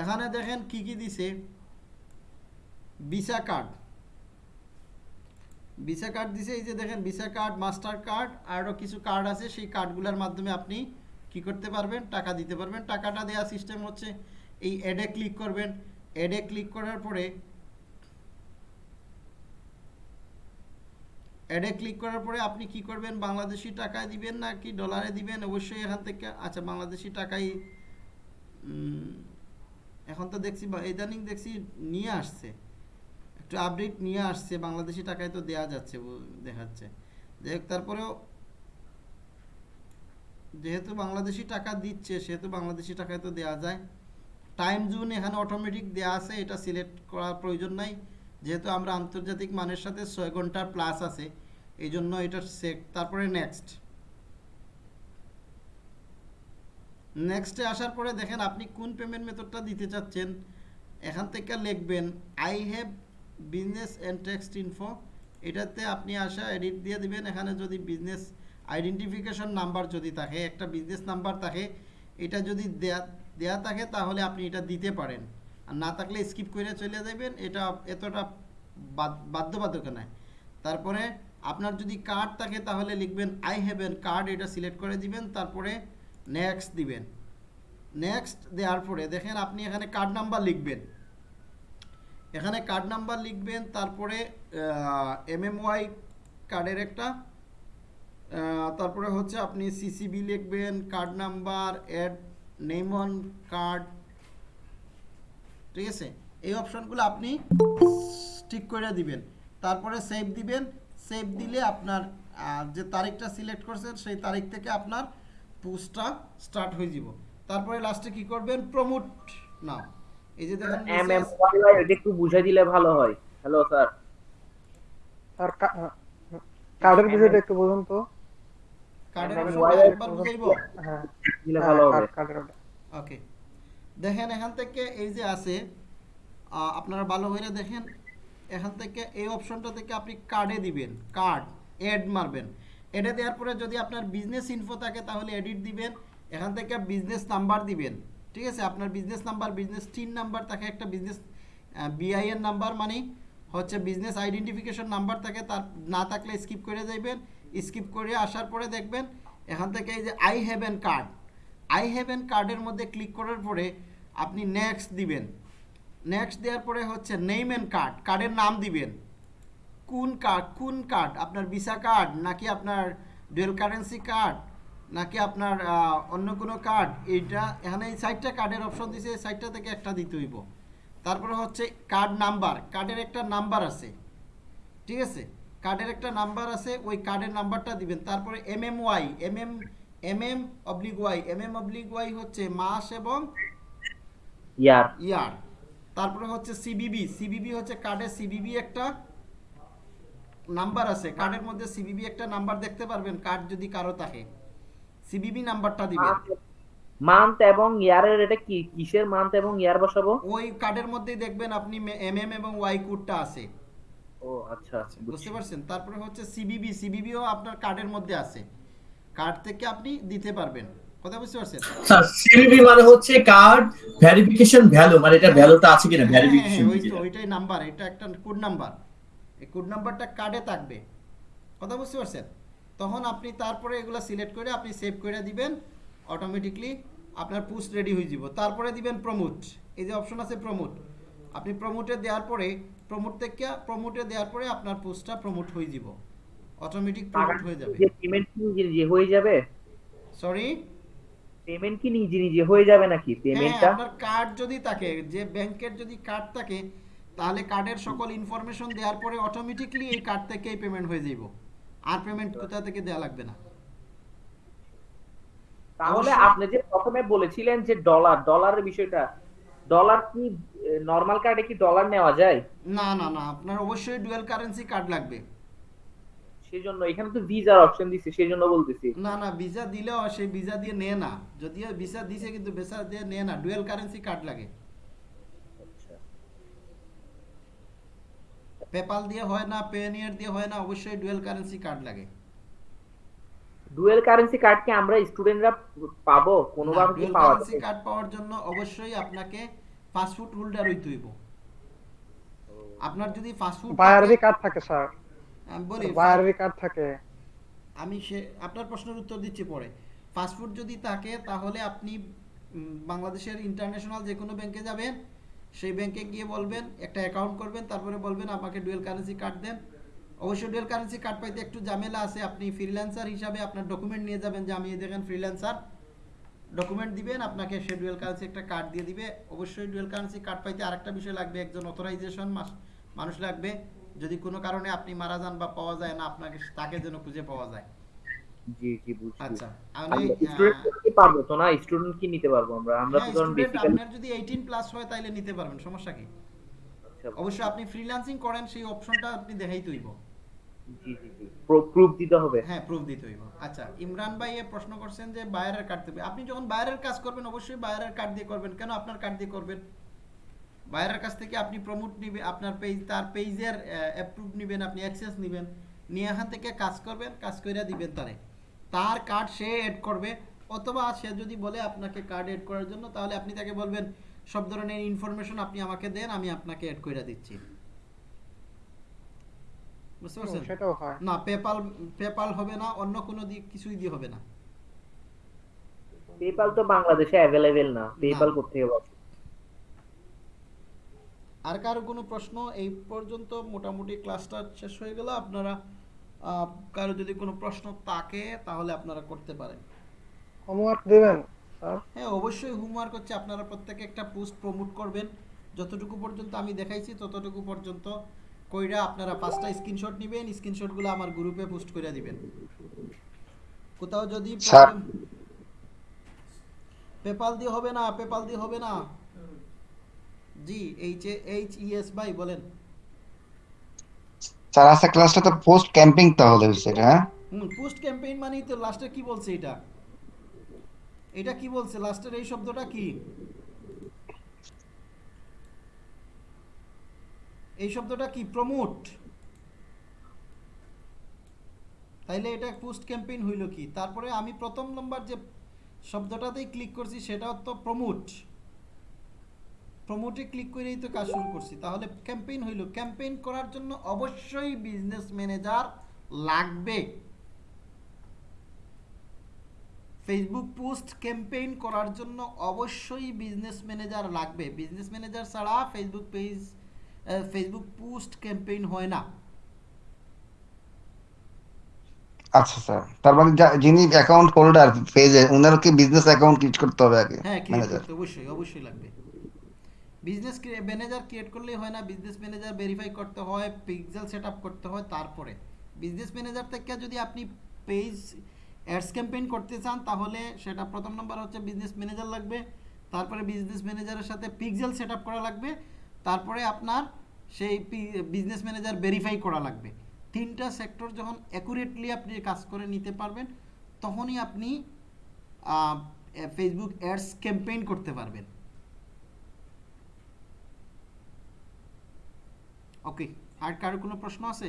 এখানে দেখেন কি কি দিছে? ভিসা কার্ড ভিসা কার্ড দিছে, এই যে দেখেন ভিসা কার্ড মাস্টার কার্ড আরও কিছু কার্ড আছে, সেই কার্ডগুলোর মাধ্যমে আপনি কি করতে পারবেন? টাকা দিতে পারবেন। টাকাটা দেওয়া সিস্টেম হচ্ছে, এই অ্যাডে ক্লিক করবেন। অ্যাডে ক্লিক করার পরে অ্যাডে ক্লিক করার পরে আপনি কি করবেন? বাংলাদেশি টাকায় দিবেন না কি ডলারে দিবেন? অবশ্যই এখান থেকে আচ্ছা বাংলাদেশি টাকাই এখন তো দেখছি ইদানিং দেখছি নিয়ে আসছে। একটু আপডেট নিয়ে আসছে, বাংলাদেশি টাকায় তো দেয়া যাচ্ছে দেখাচ্ছে। যাই তারপরেও যেহেতু বাংলাদেশি টাকা দিচ্ছে, সেহেতু বাংলাদেশি টাকায় তো দেয়া যায়। টাইম জোন এখানে অটোমেটিক দেয়া আছে, এটা সিলেক্ট করার প্রয়োজন নাই। যেহেতু আমরা আন্তর্জাতিক মানের সাথে ছয় ঘণ্টার প্লাস আছে এই জন্য এটা সেট তারপরে নেক্সট নেক্সটে আসার পরে দেখেন আপনি কোন পেমেন্ট মেথডটা দিতে চাচ্ছেন, এখান থেকে লিখবেন I have business and text info এটাতে আপনি আসা এডিট দিয়ে দিবেন, এখানে যদি বিজনেস আইডেন্টিফিকেশন নাম্বার যদি থাকে, একটা বিজনেস নাম্বার থাকে, এটা যদি দেয়া দেয়া থাকে তাহলে আপনি এটা দিতে পারেন। আর না থাকলে স্কিপ করে চলে যাবেন এটা এতটা বাধ্যবাধক নয় তারপরে আপনার যদি কার্ড থাকে তাহলে লিখবেন আই হ্যাভ এন কার্ড এটা সিলেক্ট করে দিবেন, তারপরে নেক্সট দিবেন। নেক্সট দেওয়ার পরে দেখেন আপনি এখানে কার্ড নাম্বার লিখবেন। এখানে কার্ড নাম্বার লিখবেন, তারপরে এমএমওয়াই কার্ডের একটা তারপরে হচ্ছে আপনি সিসিবি লিখবেন card number add name on card ঠিক আছে? এই অপশনগুলো আপনি ঠিক করে দিবেন। তারপরে সেভ দিবেন। সেভ দিলে আপনার যে তারিখটা সিলেক্ট করছেন সেই তারিখ থেকে আপনার পোস্টটা স্টার্ট হয়ে যাব। তারপরে লাস্টে কি করবেন? Promote now. এই যে দেখেন এম এম ওয়াই এটা একটু বুঝাই দিলে ভালো হয়। হ্যালো স্যার আর কার্ডের বিষয়টা একটু বলুন তো। কার্ডের এম একবার বুঝাইবো? হ্যাঁ। দিলে হ্যাঁ, ভালো হবে কার্ডের ওকে দেখেন, এখান থেকে এই যে আছে আপনারা ভালো করে দেখেন, এখান থেকে এই অপশনটা থেকে আপনি কার্ডে দিবেন। কার্ড অ্যাড মারবেন। অ্যাডে দেওয়ার পরে যদি আপনার বিজনেস ইনফো থাকে, তাহলে এডিট দিবেন। এখান থেকে বিজনেস নাম্বার দিবেন। ঠিক আছে? আপনার business number business TIN number থাকে একটা বিজনেস বিআইএন নাম্বার মানে হচ্ছে বিজনেস আইডেন্টিফিকেশন নাম্বার থাকে, তার না থাকলে স্কিপ করে যাইবেন। স্কিপ করে আসার পরে দেখবেন, এখান থেকে এই যে I have an card I have an কার্ডের মধ্যে ক্লিক করার পরে আপনি নেক্সট দিবেন। নেক্সট দেওয়ার পরে হচ্ছে নেম এন্ড কার্ড কার্ডের নাম দিবেন। কোন কার্ড কোন কার্ড আপনার ভিসা কার্ড নাকি আপনার ডুয়েল কারেন্সি কার্ড নাকি আপনার অন্য কোনো কার্ড এইটা, এখানে এই সাইডটা কার্ডের অপশন দিছে, এই সাইডটা থেকে একটা দিতে হইব। তারপরে হচ্ছে কার্ড নাম্বার কার্ডের একটা নাম্বার আছে। ঠিক আছে? কার্ডের একটা নাম্বার আছে, ওই কার্ডের নাম্বারটা দিবেন। তারপরে M M Y M M M M oblique Y M M oblique Y হচ্ছে মাস এবং ইয়ার ইয়ার তারপরে হচ্ছে সিবিবি সিবিবি হচ্ছে কার্ডের সিবিবি একটা নাম্বার আছে। কার্ডের মধ্যে সিবিবি একটা নাম্বার দেখতে পারবেন। কার্ড যদি কারও থাকে। সিবিবি নাম্বারটা দিবেন। মান্থ এবং ইয়ারের এটা কি? কিসের মান্থ এবং ইয়ার বসাবো? ওই কার্ডের মধ্যেই দেখবেন আপনি এম এম এবং ওয়াই কোডটা আছে। ও আচ্ছা আচ্ছা বুঝতে পারছেন? তারপরে হচ্ছে সিবিবি সিবিবিও আপনার কার্ডের মধ্যে আছে। কার্ড থেকে আপনি দিতে পারবেন। কথা বুঝতে পারছেন? স্যার সিভিভি মানে হচ্ছে কার্ড ভেরিফিকেশন ভ্যালু মানে এটা ভ্যালুটা আছে কিনা? হ্যাঁ, হ্যাঁ, ভেরিফিকেশন হ্যাঁ, ওই তো ওইটাই নাম্বার এটা একটা কোড নাম্বার এই কোড নাম্বারটা কার্ডে থাকবে। কথা বুঝতে পারছেন? তখন আপনি তারপরে এগুলো সিলেক্ট করে আপনি সেভ করে দিবেন অটোমেটিকলি আপনার পোস্ট রেডি হয়ে যাব। তারপরে দিবেন প্রমোট এই যে অপশন আছে প্রমোট আপনি প্রমোটে দেওয়ার পরে প্রমোট থেকে প্রমোটে দেওয়ার পরে আপনার পোস্টটা প্রমোট হয়ে যাব। অটোমেটিক প্রমোট হয়ে যাবে। পেমেন্ট হয়ে যাবে? সরি পেমেন্ট কি নিজে নিজে হয়ে যাবে নাকি? হ্যাঁ পেমেন্টটা আপনার কার্ড যদি থাকে যে ব্যাংকের যদি কার্ড থাকে তাহলে কার্ডের সকল ইনফরমেশন দেওয়ার পরে অটোমেটিকলি এই কার্ড থেকেই পেমেন্ট হয়ে যাইব। আর পেমেন্ট কোথা থেকে দেওয়া লাগবে না। তাহলে আপনি যে প্রথমে বলেছিলেন যে ডলার ডলারের বিষয়টা ডলার কি নরমাল কার্ডে কি ডলার নেওয়া যায়? না না না আপনার অবশ্যই ডুয়াল কারেন্সি কার্ড লাগবে। সেই জন্য এখানে তো ভিসার অপশন দিছে সেই জন্য বলতেছি। না না ভিসা দিলেও সেই ভিসা দিয়ে নেয় না। যদিও ভিসা দিছে কিন্তু ভিসা দিয়ে নেয় না ডুয়াল কারেন্সি কার্ড লাগে। আচ্ছা। পেপাল দিয়ে হয় না পেনিয়ার দিয়ে হয় না অবশ্যই ডুয়াল কারেন্সি কার্ড লাগে। ডুয়েল কারেন্সি কার্ড কি আমরা স্টুডেন্টরা পাবো? কোনোভাবে কি পাওয়া কারেন্সি কার্ড পাওয়ার জন্য অবশ্যই আপনাকে ফাস্টফুড হোল্ডার হইতে হইব। আপনার যদি ফাস্টফুড বায়ারেরই কার্ড থাকে স্যার আমি বলি কার্ড থাকে। আমি সে আপনার প্রশ্নের উত্তর দিচ্ছি পরে। ফাস্টফুড যদি থাকে তাহলে আপনি বাংলাদেশের ইন্টারন্যাশনাল যে কোনো ব্যাংকে যাবেন সেই ব্যাংকে গিয়ে বলবেন একটা অ্যাকাউন্ট করবেন তারপরে বলবেন আমাকে ডুয়েল কারেন্সি কার্ড দেন। অবশ্যই ডুয়েল কারেন্সি কার্ড পাইতে একটু ঝামেলা আছে। আপনি ফ্রিল্যান্সার হিসাবে আপনার ডকুমেন্ট নিয়ে যাবেন যে আমি দেখেন ফ্রিল্যান্সার ডকুমেন্ট দিবেন আপনাকে সে ডুয়েল কারেন্সি একটা কার্ড দিয়ে দিবে। অবশ্যই ডুয়েল কারেন্সি কার্ড পাইতে আরেকটা বিষয় লাগবে একজন অথরাইজেশন মানুষ লাগবে। যদি কোনো কারণে আপনি মারা যান বা পাওয়া যায় না আপনাকে তাকে যেন খুঁজে পাওয়া যায়। জি জি বুঝছি। আচ্ছা আমি স্টুডেন্ট কি পারব তো না স্টুডেন্ট কি নিতে পারব আমরা? আমরা তো হ্যাঁ, ধরুন বেসিক্যালি আপনার যদি 18 প্লাস হয় তাইলে নিতে পারবেন সমস্যা কি? অবশ্যই আপনি ফ্রিল্যান্সিং করেন সেই অপশনটা আপনি দেখাই হইব জি জি জি। প্রুফ দিতে হবে? হ্যাঁ প্রুফ দিতে হইব। আচ্ছা ইমরান ভাই এ প্রশ্ন করছেন যে বায়ারের কার্ড দেবে আপনি যখন বাইরের কাজ করবেন অবশ্যই বাইরের কার্ড দিয়ে করবেন। কেন আপনার কার্ড দিয়ে করবেন? বায়ারের কাছ থেকে আপনি প্রমোট নিবে আপনার পেজ তার পেজের অ্যাপ্রুভ নেবেন আপনি অ্যাক্সেস নেবেন নিয়ে এখান থেকে কাজ করবেন কাজ করে দিবেন তারে। তার কার্ড সে এড করবে অথবা সে যদি বলে আপনাকে কার্ড এড করার জন্য তাহলে আপনি তাকে বলবেন সব ধরনের ইনফরমেশন আপনি আমাকে দেন আমি আপনাকে এড করে দিচ্ছি। বুঝতে পারছেন? না পেপাল পেপাল হবে না অন্য কোনো দিক কিছুই দিয়ে হবে না। পেপাল তো বাংলাদেশে অ্যাভেলেবেল না। পেপাল করতে হবে। আর কারও কোনো প্রশ্ন এই পর্যন্ত মোটামুটি ক্লাসটা শেষ হয়ে গেল। আপনারা কারও যদি কোনো প্রশ্ন থাকে তাহলে আপনারা করতে পারেন। হোমওয়ার্ক দিবেন স্যার? হ্যাঁ অবশ্যই হোমওয়ার্ক হচ্ছে আপনারা প্রত্যেকে একটা পোস্ট প্রমোট করবেন। যতটুকু পর্যন্ত আমি দেখাইছি ততটুকু পর্যন্ত কইরা আপনারা পাঁচটা স্ক্রিনশট নেবেন স্ক্রিনশটগুলো আমার গ্রুপে পোস্ট করে দিবেন। কোথাও যদি স্যার। পেপাল দিয়ে হবে না পেপাল দিয়ে হবে না? জি এইচ এইচ ইএস ভাই বলেন। স্যার আজকে ক্লাসটা তো পোস্ট ক্যাম্পিং তাহলে হয়েছে এটা, হ্যাঁ? হুম পোস্ট ক্যাম্পেইন মানেই তো লাস্টে কি বলছে এটা? এটা কি বলছে? লাস্টের এই শব্দটা কি? এই শব্দটা কি? প্রমোট তাইলে এটা পোস্ট ক্যাম্পেইন হইল কি? তারপরে আমি প্রথম নম্বর যে শব্দটাতেই ক্লিক করছি সেটা তো প্রমোট প্রমোটে ক্লিক করেই তো কাজ শুরু করছি। তাহলে ক্যাম্পেইন হইল। ক্যাম্পেইন করার জন্য অবশ্যই বিজনেস ম্যানেজার লাগবে। ফেসবুক পোস্ট ক্যাম্পেইন করার জন্য অবশ্যই বিজনেস ম্যানেজার লাগবে। বিজনেস ম্যানেজার ছাড়া Facebook page Facebook post campaign হয় না। আচ্ছা স্যার তার মানে যিনি অ্যাকাউন্ট হোল্ডার পেজে ওনার কি বিজনেস অ্যাকাউন্ট ক্রিয়েট করতে হবে আগে হ্যাঁ ম্যানেজার অবশ্যই অবশ্যই লাগবে। বিজনেস ম্যানেজার ক্রিয়েট করলেই হয় না বিজনেস ম্যানেজার ভেরিফাই করতে হয় পিক্সেল সেট করতে হয় তারপরে। বিজনেস ম্যানেজার থেকে যদি আপনি পেজ অ্যাডস ক্যাম্পেইন করতে চান, তাহলে সেটা প্রথম নম্বর হচ্ছে বিজনেস ম্যানেজার লাগবে, তারপরে বিজনেস ম্যানেজারের সাথে পিক্সেল সেট করা লাগবে, তারপরে আপনার সেই বিজনেস ম্যানেজার ভেরিফাই করা লাগবে। তিনটা সেক্টর যখন অ্যাকুরেটলি আপনি কাজ করে নিতে পারবেন, তখনই আপনি ফেসবুক অ্যাডস ক্যাম্পেইন করতে পারবেন। ওকে আর কারও কোনো প্রশ্ন আছে?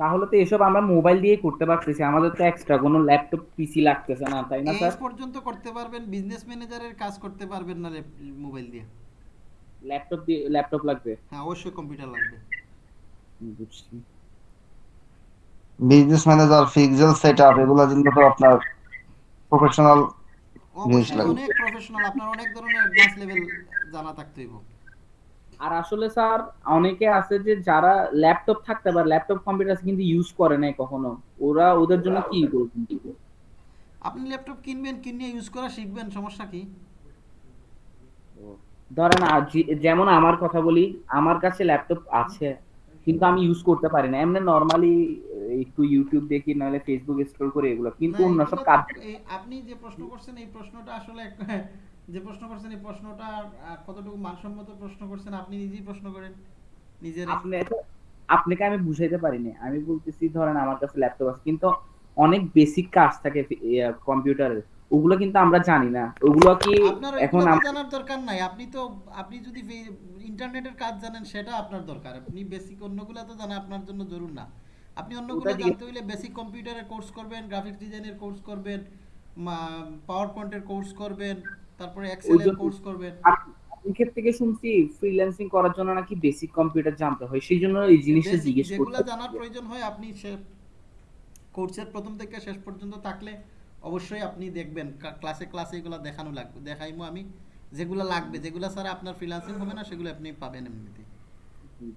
তাহলে তো এসব আমরা মোবাইল দিয়ে করতে পারতেছি আমাদের তো এক্সট্রা কোনো ল্যাপটপ পিসি লাগতেছে না তাই না এই স্যার? পর্যন্ত করতে পারবেন বিজনেস ম্যানেজারের কাজ করতে পারবেন না মোবাইল দিয়ে। ল্যাপটপ দিয়ে ল্যাপটপ লাগবে? হ্যাঁ অবশ্যই কম্পিউটার লাগবে। বুঝছি। বিজনেস ম্যানেজার পিক্সেল সেটআপ এগুলোর জন্য তো আপনার প্রফেশনাল অনেক প্রফেশনাল আপনার অনেক ধরনের অ্যাডভান্স লেভেল জানা থাকতে আর আসলে স্যার অনেকে আছে যে যারা ল্যাপটপ থাকতে পারে ল্যাপটপ কম্পিউটার কিন্তু ইউজ করে নাই কখনো। ওরা ওদের জন্য কি বলবেন আপনি ল্যাপটপ কিনবেন কিনে ইউজ করা শিখবেন সমস্যা কি? ধরেন যে- যেমন আমার কথা বলি আমার কাছে ল্যাপটপ আছে। কিন্তু আমি ইউজ করতে পারি না। এমনি নরমালি একটু ইউটিউব দেখি নাহলে ফেসবুক স্ক্রল করে এগুলো। কিন্তু অন্য সব কাজ আপনি যে প্রশ্ন করছেন এই প্রশ্নটা আসলে যে প্রশ্ন করছেন এই প্রশ্নটা কতটুকু মানসম্মত প্রশ্ন করছেন আপনি নিজেই প্রশ্ন করেন। নিজের আপনি আপনাকে আমি বুঝাইতে পারি পারিনি। আমি বলতেছি ধরেন আমার কাছে ল্যাপটপ আছে কিন্তু অনেক বেসিক কাজ থাকে কম্পিউটারের ওগুলো কিন্তু আমরা জানি না। ওগুলো কি এখন জানার দরকার নাই। আপনি তো আপনি যদি ইন্টারনেটের কাজ জানেন সেটা আপনার দরকার। আপনি বেসিক অন্যগুলো তো জানা আপনার জন্য জরুর না। আপনি অন্যগুলো জানতে হইলে বেসিক কম্পিউটারের কোর্স করবেন গ্রাফিক্স ডিজাইনের কোর্স করবেন পাওয়ার পয়েন্টের কোর্স করবেন তারপরে এক্সেলের কোর্স করবেন। অনেকের থেকে শুনছি ফ্রিল্যান্সিং করার জন্য নাকি বেসিক কম্পিউটার জানতে হয়। সেই জন্য এই জিনিসটা জিজ্ঞেস যেগুলো জানার প্রয়োজন হয় আপনি সে কোর্সের প্রথম থেকে শেষ পর্যন্ত থাকলে অবশ্যই আপনি দেখবেন ক্লাসে ক্লাসে এগুলো দেখানো লাগবে দেখাইমো আমি। যেগুলো লাগবে যেগুলো ছাড়া আপনার ফ্রিল্যান্সিং হবে না সেগুলো আপনি পাবেন এমনিতে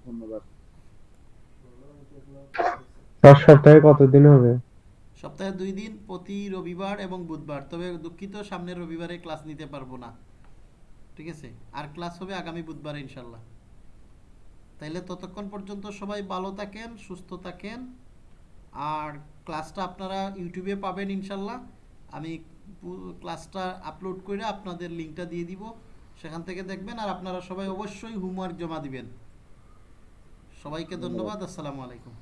ধন্যবাদ। স্যার সপ্তাহে কতদিন হবে? সপ্তাহে দুই দিন প্রতি রবিবার এবং বুধবার। তবে দুঃখিত সামনের রবিবারে ক্লাস নিতে পারব না। ঠিক আছে? আর ক্লাস হবে আগামী বুধবারে ইনশাল্লাহ। তাইলে ততক্ষণ পর্যন্ত সবাই ভালো থাকেন সুস্থ থাকেন। আর ক্লাসটা আপনারা ইউটিউবে পাবেন ইনশাল্লাহ। আমি ক্লাসটা আপলোড করে আপনাদের লিঙ্কটা দিয়ে দিব। সেখান থেকে দেখবেন আর আপনারা সবাই অবশ্যই হোমওয়ার্ক জমা দিবেন। সবাইকে ধন্যবাদ। আসসালামু আলাইকুম।